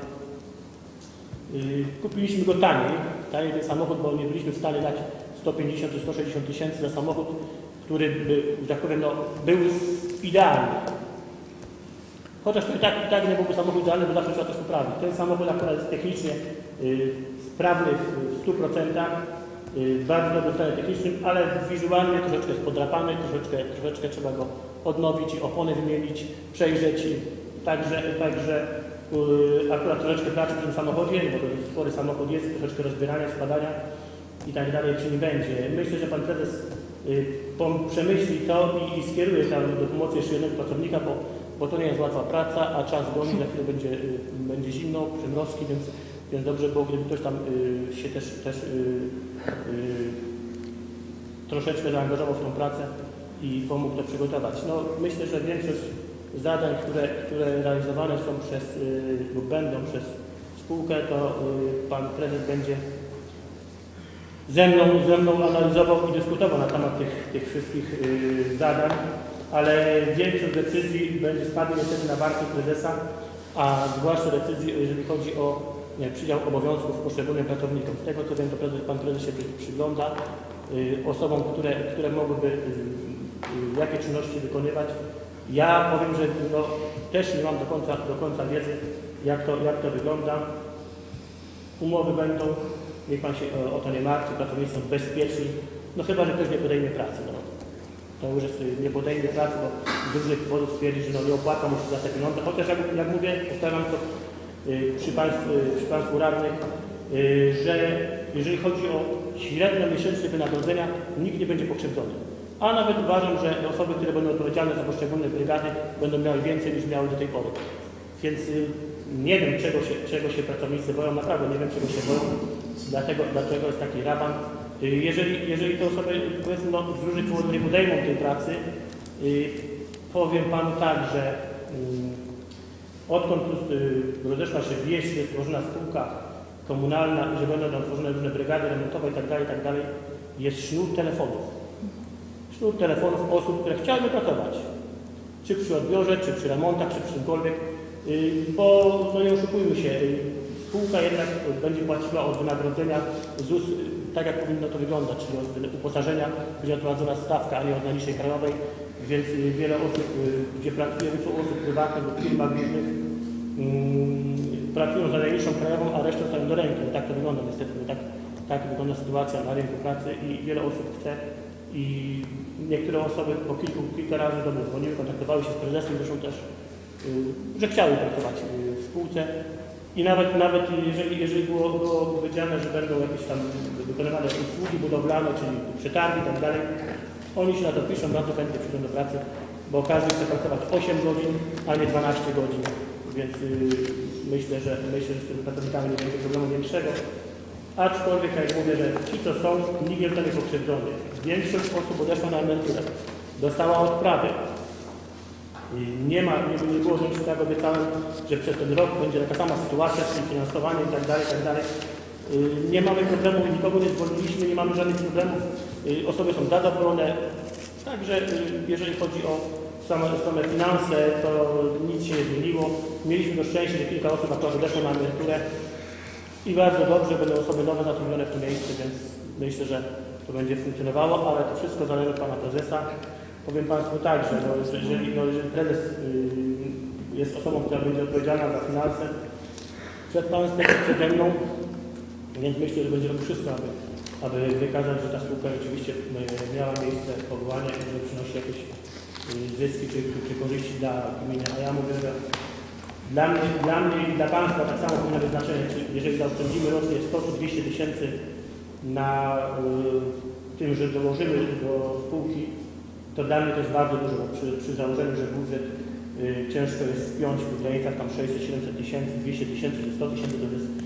yy, kupiliśmy go taniej, taniej ten samochód, bo nie byliśmy w stanie dać 150 czy 160 tysięcy za samochód, który by, tak powiem, no, był idealny. Chociaż to i tak, i tak nie byłby samochód idealny, bo zawsze trzeba coś poprawić. Ten samochód akurat jest technicznie y, sprawny w, w 100%, y, bardzo dobry w stanie technicznym, ale wizualnie troszeczkę jest podrapany, troszeczkę, troszeczkę trzeba go odnowić opony wymienić, przejrzeć. Także, także y, akurat troszeczkę pracy w tym samochodzie, bo to spory samochód jest, troszeczkę rozbierania, spadania i tak dalej, czy nie będzie. Myślę, że Pan Prezes y, przemyśli to i, i skieruje tam do pomocy jeszcze jednego pracownika, bo, bo to nie jest łatwa praca, a czas goni, za chwilę będzie, y, będzie zimno, przymrozki, więc, więc dobrze było, gdyby ktoś tam y, się też, też y, y, troszeczkę zaangażował w tą pracę i pomógł to przygotować. No, myślę, że większość zadań, które, które realizowane są przez y, lub będą przez spółkę, to y, Pan Prezes będzie ze mną, ze mną analizował i dyskutował na temat tych, tych wszystkich y, zadań, ale większość decyzji będzie spadła niestety na barki prezesa, a zwłaszcza decyzji, jeżeli chodzi o przydział obowiązków poszczególnym pracownikom. Z tego co wiem, to prezes, pan prezes się przy- przygląda y, osobom, które, które mogłyby y, y, jakie czynności wykonywać. Ja powiem, że no, też nie mam do końca, do końca wiedzy, jak to, jak to wygląda. Umowy będą, niech Pan się o, to nie martwi, pracownicy są bezpieczni, no chyba, że ktoś nie podejmie pracy. No. To już jest, nie podejmie pracy, bo z różnych powodów stwierdzi, że no, nie opłaca mu się za te pieniądze. Chociaż jak, jak mówię, powtarzam to przy, państw, y, przy Państwu radnych, y, że jeżeli chodzi o średnio miesięczne wynagrodzenia, nikt nie będzie pokrzywdzony. A nawet uważam, że osoby, które będą odpowiedzialne za poszczególne brygady, będą miały więcej niż miały do tej pory. Więc y, nie wiem, czego się, czego się pracownicy boją, naprawdę nie wiem, czego się boją, dlatego, dlaczego jest taki raban. Y, Jeżeli, jeżeli te osoby, powiedzmy, no, z różnych powodów nie podejmą tej pracy, y, powiem Panu tak, że y, odkąd y, rozeszła się wieś, jest tworzona spółka komunalna i że będą tam tworzone różne brygady remontowe itd., itd., jest sznur telefonów. Sznur telefonów osób, które chciałyby pracować. Czy przy odbiorze, czy przy remontach, czy przy czymkolwiek. Y, Bo, no nie oszukujmy się, y, spółka jednak będzie płaciła od wynagrodzenia ZUS tak, jak powinno to wyglądać, czyli od uposażenia będzie odprowadzona stawka, a nie od najniższej krajowej, więc y, wiele osób, y, gdzie pracuje, są osób prywatnych lub różnych, mm, pracują za najniższą krajową, a resztę stają do ręki. Tak to wygląda niestety, tak, tak wygląda sytuacja na rynku pracy i wiele osób chce i niektóre osoby po kilku, kilka razy do mnie dzwoniły, kontaktowały się z prezesem, zresztą też, y, że chciały pracować w spółce i nawet, nawet jeżeli, jeżeli było, było powiedziane, że będą jakieś tam wykonywane usługi budowlane, czyli przetargi i tak dalej, oni się na to piszą, bardzo chętnie przyjdą do pracy, bo każdy chce pracować 8 godzin, a nie 12 godzin więc y, myślę, że myślę, że z tymi pracownikami nie będzie problemu większego. Aczkolwiek, jak mówię, że ci, co są, nikt nie zostanie pokrzywdzony. Większość osób odeszła na emeryturę, dostała odprawy. I nie ma, nie, nie było nic tak obiecałem, że przez ten rok będzie taka sama sytuacja, czyli finansowanie i tak dalej, tak dalej. Y, Nie mamy problemu, nikogo nie zwolniliśmy, nie mamy żadnych problemów. Y, Osoby są zadowolone. Także y, jeżeli chodzi o same, same finanse, to nic się nie zmieniło. Mieliśmy to szczęście, że kilka osób akurat odeszło na emeryturę i bardzo dobrze będą osoby nowe zatrudnione w tym miejscu, więc myślę, że to będzie funkcjonowało, ale to wszystko zależy od Pana Prezesa. Powiem Państwu tak, że no, jeżeli, no, jeżeli prezes y, jest osobą, która będzie odpowiedzialna za finanse przed Państwem, przede mną, więc myślę, że będzie robił wszystko, aby, aby wykazać, że ta spółka rzeczywiście y, miała miejsce powołania i że przynosi jakieś y, zyski czy, czy, korzyści dla gminy. A ja mówię, że dla mnie, dla mnie i dla Państwa tak samo powinno być znaczenie, jeżeli zaoszczędzimy rocznie 100 czy 200 tysięcy na y, tym, że dołożymy do spółki, to dla mnie to jest bardzo dużo, przy, przy założeniu, że budżet ciężko jest spiąć w granicach tam 600-700 tysięcy, 200 tysięcy czy 100 tysięcy, to jest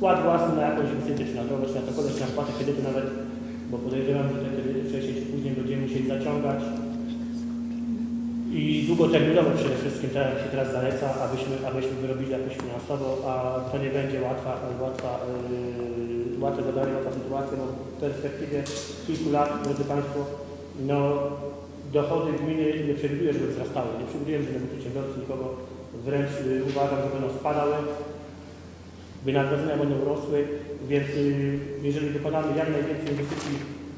wkład własny na jakąś inwestycję, czy na drogę, czy na cokolwiek, czy na spłatę kredytu nawet, bo podejrzewam, że te kredyty wcześniej czy później będziemy musieli zaciągać. I długoterminowo przede wszystkim, jak się teraz zaleca, abyśmy, abyśmy wyrobili jakoś finansowo, a to nie będzie łatwa, łatwa, yy, łatwe zadanie, łatwa sytuacja, bo w perspektywie kilku lat, drodzy Państwo, no dochody gminy nie przewiduję, żeby wzrastały, nie przewiduję, że będą przedsiębiorcy nikogo, wręcz yy, uważam, że będą spadały, wynagrodzenia będą rosły, więc yy, jeżeli wykonamy jak najwięcej inwestycji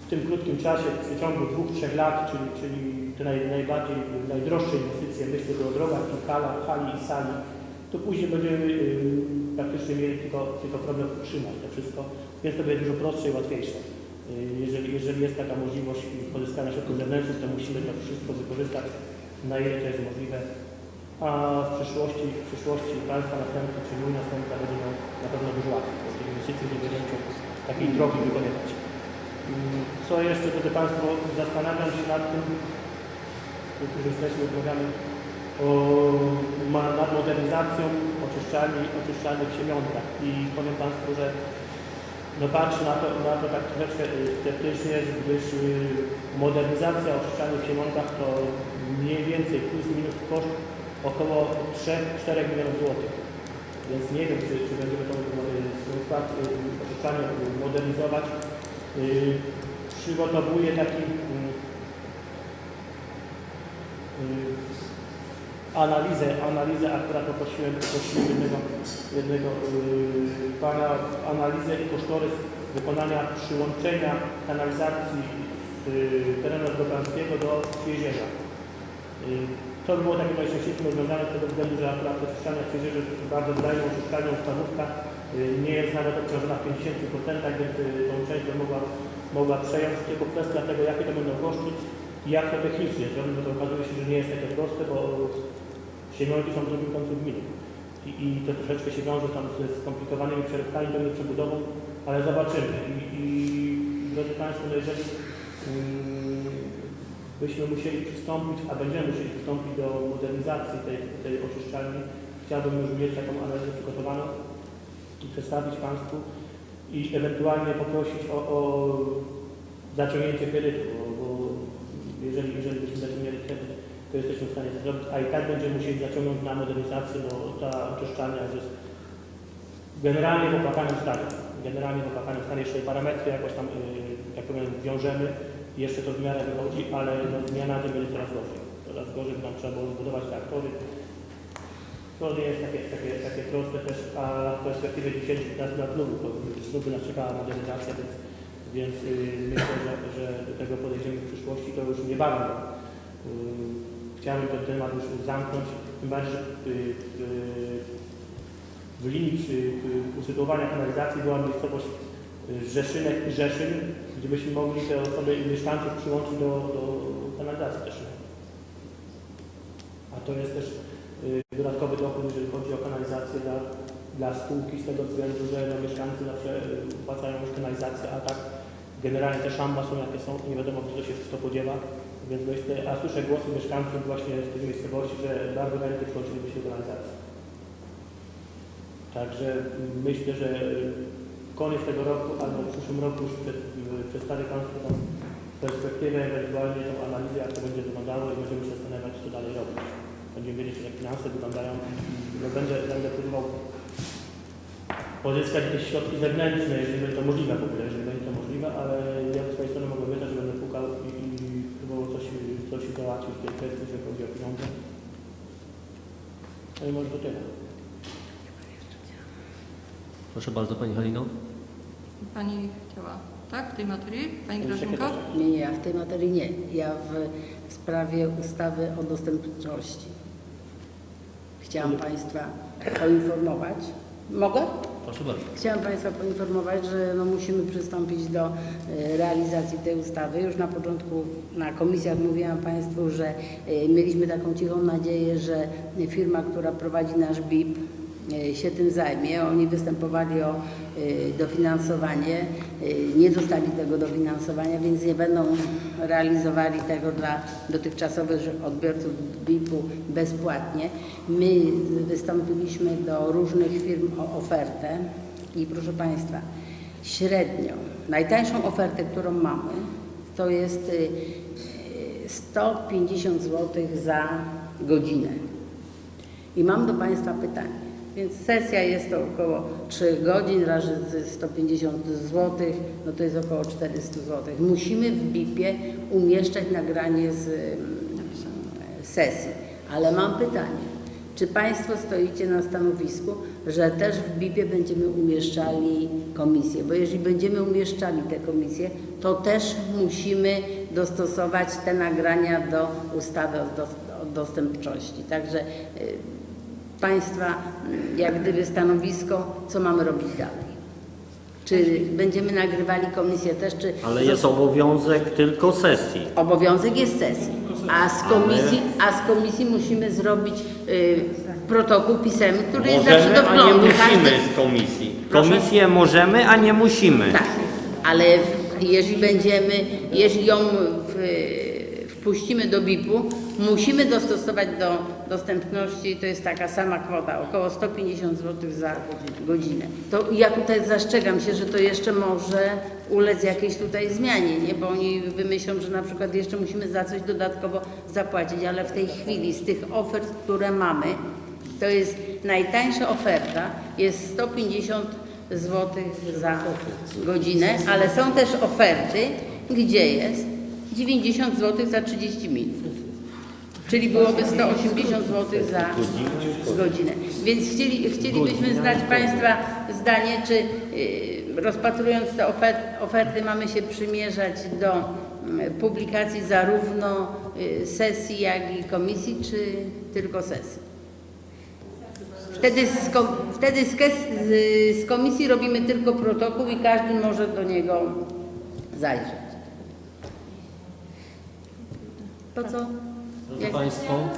w tym krótkim czasie, w przeciągu dwóch, trzech lat, czyli, czyli te naj, najbardziej, najdroższe inwestycje, myślę tu o drogach i halach, hali i sali, to później będziemy yy, praktycznie mieli tylko, tylko problem utrzymać to wszystko, więc to będzie dużo prostsze i łatwiejsze. Yy, jeżeli, jeżeli jest taka możliwość pozyskania środków zewnętrznych, to musimy to wszystko wykorzystać na ile to jest możliwe, a w przyszłości, w przyszłości państwa następcy, czy mój następca będzie miał na pewno dużo łatwiej, bo tych inwestycji nie będzie musiał takiej drogi wykonywać. Mm, Co jeszcze, drodzy Państwo, zastanawiam się nad tym, którzy jesteśmy, rozmawiamy o, nad modernizacją oczyszczalni, oczyszczalni w Siemionkach i powiem Państwu, że no patrzę na to, na to tak troszeczkę y, sceptycznie, gdyż y, modernizacja oczyszczalni w Siemionkach to mniej więcej plus minus koszt około 3-4 milionów złotych. Więc nie wiem, czy, czy będziemy tą y, y, oczyszczalnię y, modernizować. Przygotowuję taki y, analizę, analizę, akurat poprosiłem, poprosiłem jednego, jednego pana, analizę i kosztorys wykonania przyłączenia kanalizacji terenu Zgotanskiego do Świeżenia. To by było takie najczęściejsze rozwiązanie z tego względu, że akurat oczyszczalnia Świeżerze jest bardzo wydajną oczyszczalnią stawówka, yy, nie jest nawet obciążona w 50%, więc yy, tą część mogła, mogła przejąć, tylko kwestia tego, jakie to będą koszty i jak to technicznie zrobić, bo to okazuje się, że nie jest takie proste, bo Siemionki są w drugim końcu gminy. I, I to troszeczkę się wiąże tam ze skomplikowanymi przeróbkami, pewnie przebudową, ale zobaczymy. I, i drodzy Państwo, no jeżeli byśmy musieli przystąpić, a będziemy musieli przystąpić do modernizacji tej, tej oczyszczalni, chciałbym już mieć taką analizę przygotowaną i przedstawić Państwu i ewentualnie poprosić o, o zaciągnięcie kredytu, bo, jeżeli, jeżeli byśmy zaciągnęli kredyt, to jesteśmy w stanie to zrobić, a i tak będziemy musieli zaciągnąć na modernizację, bo ta oczyszczalnia jest generalnie w opłakanym stanie. Generalnie w opłakanym stanie jeszcze parametry jakoś tam, yy, tak powiem, wiążemy jeszcze to w miarę wychodzi, ale no, dnia na będzie coraz gorzej. Coraz gorzej, nam trzeba było zbudować reaktory. To nie jest takie, takie, takie proste też, a w perspektywie 10-15 lat znów, bo znów by nas czekała modernizacja, więc, więc yy, myślę, że, że do tego podejdziemy w przyszłości, to już niebawem. Yy, Chciałbym ten temat już zamknąć, tym bardziej, że yy, yy, w linii przy y, usytuowania kanalizacji była miejscowość Rzeszynek i Rzeszyn, gdzie byśmy mogli te osoby i mieszkańców przyłączyć do, do kanalizacji też. A to jest też y, dodatkowy dochód, jeżeli chodzi o kanalizację dla, dla spółki z tego względu, że no, mieszkańcy zawsze y, płacają już kanalizację, a tak generalnie te szamba są jakie są, nie wiadomo gdzie to się wszystko podziewa. Więc myślę, a słyszę głosy mieszkańców właśnie z tych miejscowości, że bardzo chętnie przyłączyliby się do kanalizacji. Także myślę, że koniec tego roku albo w przyszłym roku już przed, przedstawię Państwu tą perspektywę, ewentualnie tą analizę, jak to będzie wyglądało i będziemy się zastanawiać, co dalej robić. Będziemy wiedzieć, jak finanse wyglądają. No, będę, będę próbował pozyskać jakieś środki zewnętrzne, jeżeli będzie to możliwe w ogóle, jeżeli będzie to możliwe, ale ja z swojej strony mogę obiecać, że będę pukał i, i próbował coś, coś załatwić w tej kwestii, jeżeli chodzi o pieniądze. No i może to tyle. Proszę bardzo Pani Halino. Pani chciała, tak, w tej materii? Pani Grażynko? Nie, nie, ja w tej materii nie. Ja w, w sprawie ustawy o dostępności. Chciałam Państwa poinformować. Mogę? Proszę bardzo. Chciałam Państwa poinformować, że no musimy przystąpić do e, realizacji tej ustawy. Już na początku na komisjach mówiłam Państwu, że e, mieliśmy taką cichą nadzieję, że firma, która prowadzi nasz BIP się tym zajmie. Oni występowali o e, dofinansowanie, e, nie dostali tego dofinansowania, więc nie będą realizowali tego dla dotychczasowych odbiorców BIP-u bezpłatnie. My wystąpiliśmy do różnych firm o ofertę i proszę Państwa, średnio, najtańszą ofertę, którą mamy, to jest y, y, 150 zł za godzinę. I mam do Państwa pytanie. Więc sesja jest to około 3 godzin razy 150 zł, no to jest około 400 zł. Musimy w BIP-ie umieszczać nagranie z sesji. Ale mam pytanie. Czy Państwo stoicie na stanowisku, że też w BIP-ie będziemy umieszczali komisje? Bo jeżeli będziemy umieszczali te komisje, to też musimy dostosować te nagrania do ustawy o dostępności. Także y, Państwa y, jak gdyby stanowisko, co mamy robić dalej? Czy będziemy nagrywali komisję też, czy... Ale jest obowiązek tylko sesji. Obowiązek jest sesji, a z komisji, a z komisji musimy zrobić y, protokół pisemny, który jest zawsze Możemy, do a nie wglądu. musimy Każdy- z komisji. Proszę? Komisję możemy, a nie musimy. Tak, ale w- jeżeli będziemy, jeżeli ją w, wpuścimy do BIP-u, musimy dostosować do dostępności, to jest taka sama kwota, około 150 zł za godzinę. To ja tutaj zastrzegam się, że to jeszcze może ulec jakiejś tutaj zmianie, nie? bo oni wymyślą, że na przykład jeszcze musimy za coś dodatkowo zapłacić, ale w tej chwili z tych ofert, które mamy, to jest najtańsza oferta, jest 150 zł za godzinę, ale są też oferty, gdzie jest 90 zł za 30 minut. Czyli byłoby 180 zł za godzinę. Więc chcieli, chcielibyśmy znać Państwa zdanie, czy y, rozpatrując te ofer oferty mamy się przymierzać do mm, publikacji zarówno y, sesji, jak i komisji, czy tylko sesji. Wtedy, z, kom- wtedy z, z komisji robimy tylko protokół i każdy może do niego zajrzeć. To co? Drodzy Państwo,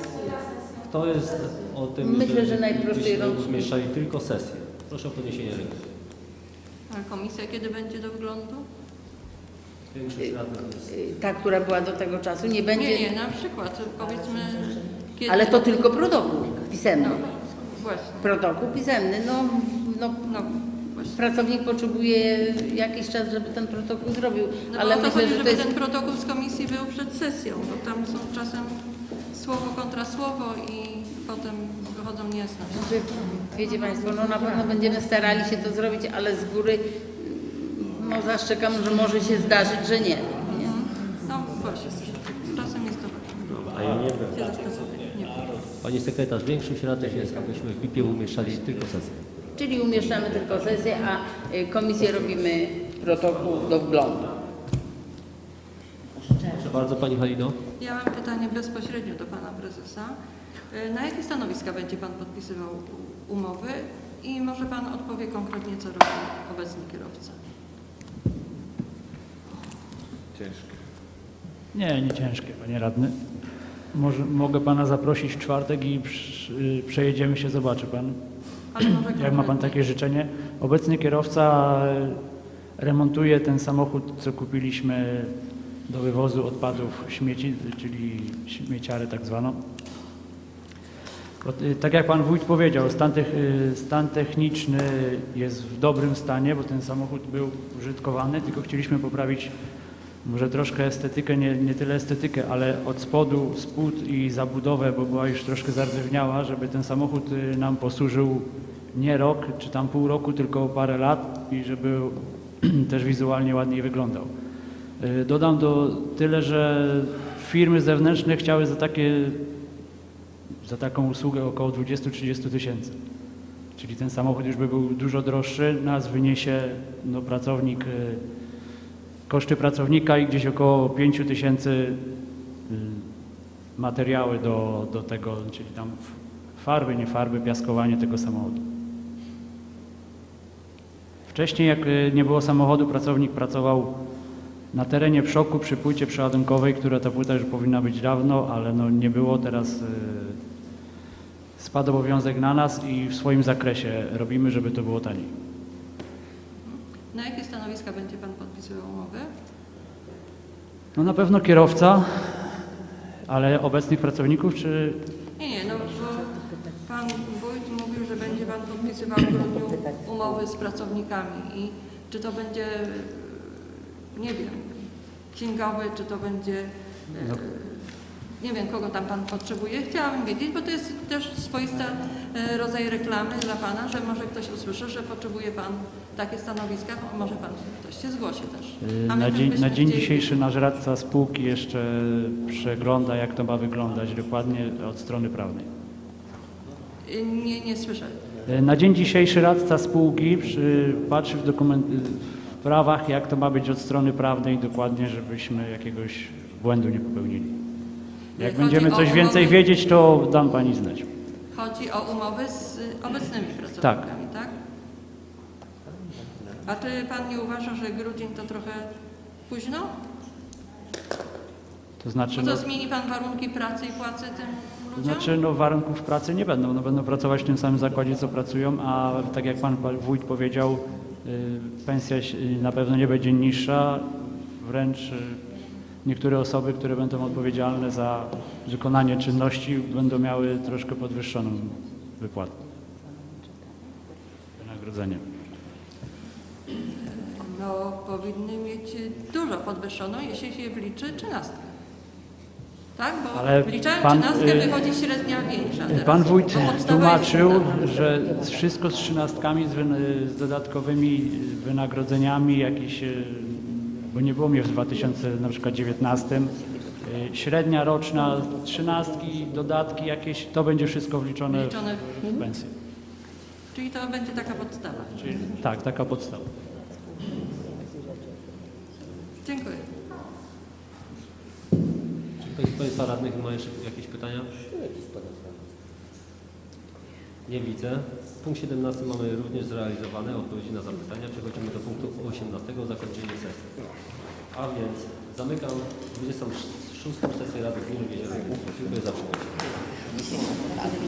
kto jest o tym, Myślę, że najprościej umieszczali tylko sesję? Proszę o podniesienie ręki. A komisja kiedy będzie do wglądu? Większość radnych jest. Ta, która była do tego czasu, nie będzie. Nie, nie, na przykład powiedzmy kiedy... Ale to tylko protokół pisemny. No, właśnie. Protokół pisemny. No, no, No, właśnie. pracownik potrzebuje jakiś czas, żeby ten protokół zrobił. No ale to myślę, chodzi, że żeby to jest. ten protokół z komisji był przed sesją, bo tam są czasem słowo kontra słowo i potem wychodzą niejasności. Znaczy, Wiecie Państwo, no na pewno będziemy starali się to zrobić, ale z góry mm, no, zaszczekam, że może się zdarzyć, że nie. nie? No właśnie, czasem jest to tak. A ja nie wiem. się zastosować. Nie wiem. Pani sekretarz, większość radnych jest, abyśmy w BIP-ie umieszczali tylko sesję. Czyli umieszczamy tylko sesję, a y, komisję robimy protokół do wglądu. Bardzo Pani Halino. Ja mam pytanie bezpośrednio do Pana Prezesa. Y, Na jakie stanowiska będzie Pan podpisywał umowy i może Pan odpowie konkretnie, co robi obecny kierowca? Ciężkie. Nie, nie ciężkie, panie radny. Może, mogę pana zaprosić w czwartek i przy, y, przejedziemy się, zobaczy pan. Jak ma pan takie życzenie? Obecny kierowca y, remontuje ten samochód, co kupiliśmy do wywozu odpadów śmieci, czyli śmieciarę tak zwaną. Y, Tak jak Pan Wójt powiedział, stan, tech- y, stan techniczny jest w dobrym stanie, bo ten samochód był użytkowany, tylko chcieliśmy poprawić może troszkę estetykę, nie, nie tyle estetykę, ale od spodu, spód i zabudowę, bo była już troszkę zardzewieniała, żeby ten samochód y, nam posłużył nie rok czy tam pół roku, tylko parę lat i żeby też wizualnie ładniej wyglądał. Y, Dodam do tyle, że firmy zewnętrzne chciały za takie za taką usługę około 20-30 tysięcy. Czyli ten samochód już by był dużo droższy, nas wyniesie no, pracownik, y, koszty pracownika i gdzieś około 5 tysięcy y, materiały do, do tego, czyli tam farby, nie farby, piaskowanie tego samochodu. Wcześniej jak nie było samochodu, pracownik pracował na terenie przoku przy płycie przeładunkowej, która ta płyta już powinna być dawno, ale no nie było. Teraz y, spadł obowiązek na nas i w swoim zakresie robimy, żeby to było taniej. Na jakie stanowiska będzie Pan podpisywał umowy? No na pewno kierowca, ale obecnych pracowników czy Nie, nie, no bo Pan Wójt mówił, że będzie Pan podpisywał w grudniu umowy z pracownikami i czy to będzie, nie wiem, księgowy, czy to będzie, e, nie wiem, kogo tam Pan potrzebuje. Chciałabym wiedzieć, bo to jest też swoista e, rodzaj reklamy dla Pana, że może ktoś usłyszy, że potrzebuje Pan takie stanowiska, może Pan ktoś się zgłosi też. my na dzień, na dzień chcieli- dzisiejszy nasz radca spółki jeszcze przegląda, jak to ma wyglądać dokładnie od strony prawnej. Nie, nie słyszę. Na dzień dzisiejszy radca spółki przy, patrzy w, dokument, w prawach, jak to ma być od strony prawnej dokładnie, żebyśmy jakiegoś błędu nie popełnili. Jak Chodzi będziemy coś więcej umowy- wiedzieć, to dam Pani znać. Chodzi o umowy z obecnymi pracownikami, tak? A czy Pan nie uważa, że grudzień to trochę późno? To znaczy, no, co, zmieni Pan warunki pracy i płacy tym to ludziom? znaczy no, warunków pracy nie będą. No, będą pracować w tym samym zakładzie, co pracują, a tak jak Pan pa- Wójt powiedział, pensja się- y, na pewno nie będzie niższa, wręcz y, niektóre osoby, które będą odpowiedzialne za wykonanie czynności będą miały troszkę podwyższoną wypłatę. Wynagrodzenie. No, powinny mieć dużo podwyższoną, jeśli się wliczy trzynastkę. Tak? Bo Ale wliczając pan, trzynastkę y, wychodzi średnia większa teraz. Pan wójt tłumaczył, że wszystko z trzynastkami, z, z dodatkowymi wynagrodzeniami, jakieś, y, bo nie było mnie w 2019, y, średnia roczna, trzynastki, dodatki jakieś, to będzie wszystko wliczone Wliczone w pensję. Czyli to będzie taka podstawa. Czyli, tak, taka podstawa. Dziękuję. Państwa radnych ma jeszcze jakieś pytania? Nie widzę. Punkt 17 mamy również zrealizowane. Odpowiedzi na zapytania. Przechodzimy do punktu 18. Zakończenie sesji. A więc zamykam 26. sesję Rady Gminy. Dziękuję za przybycie.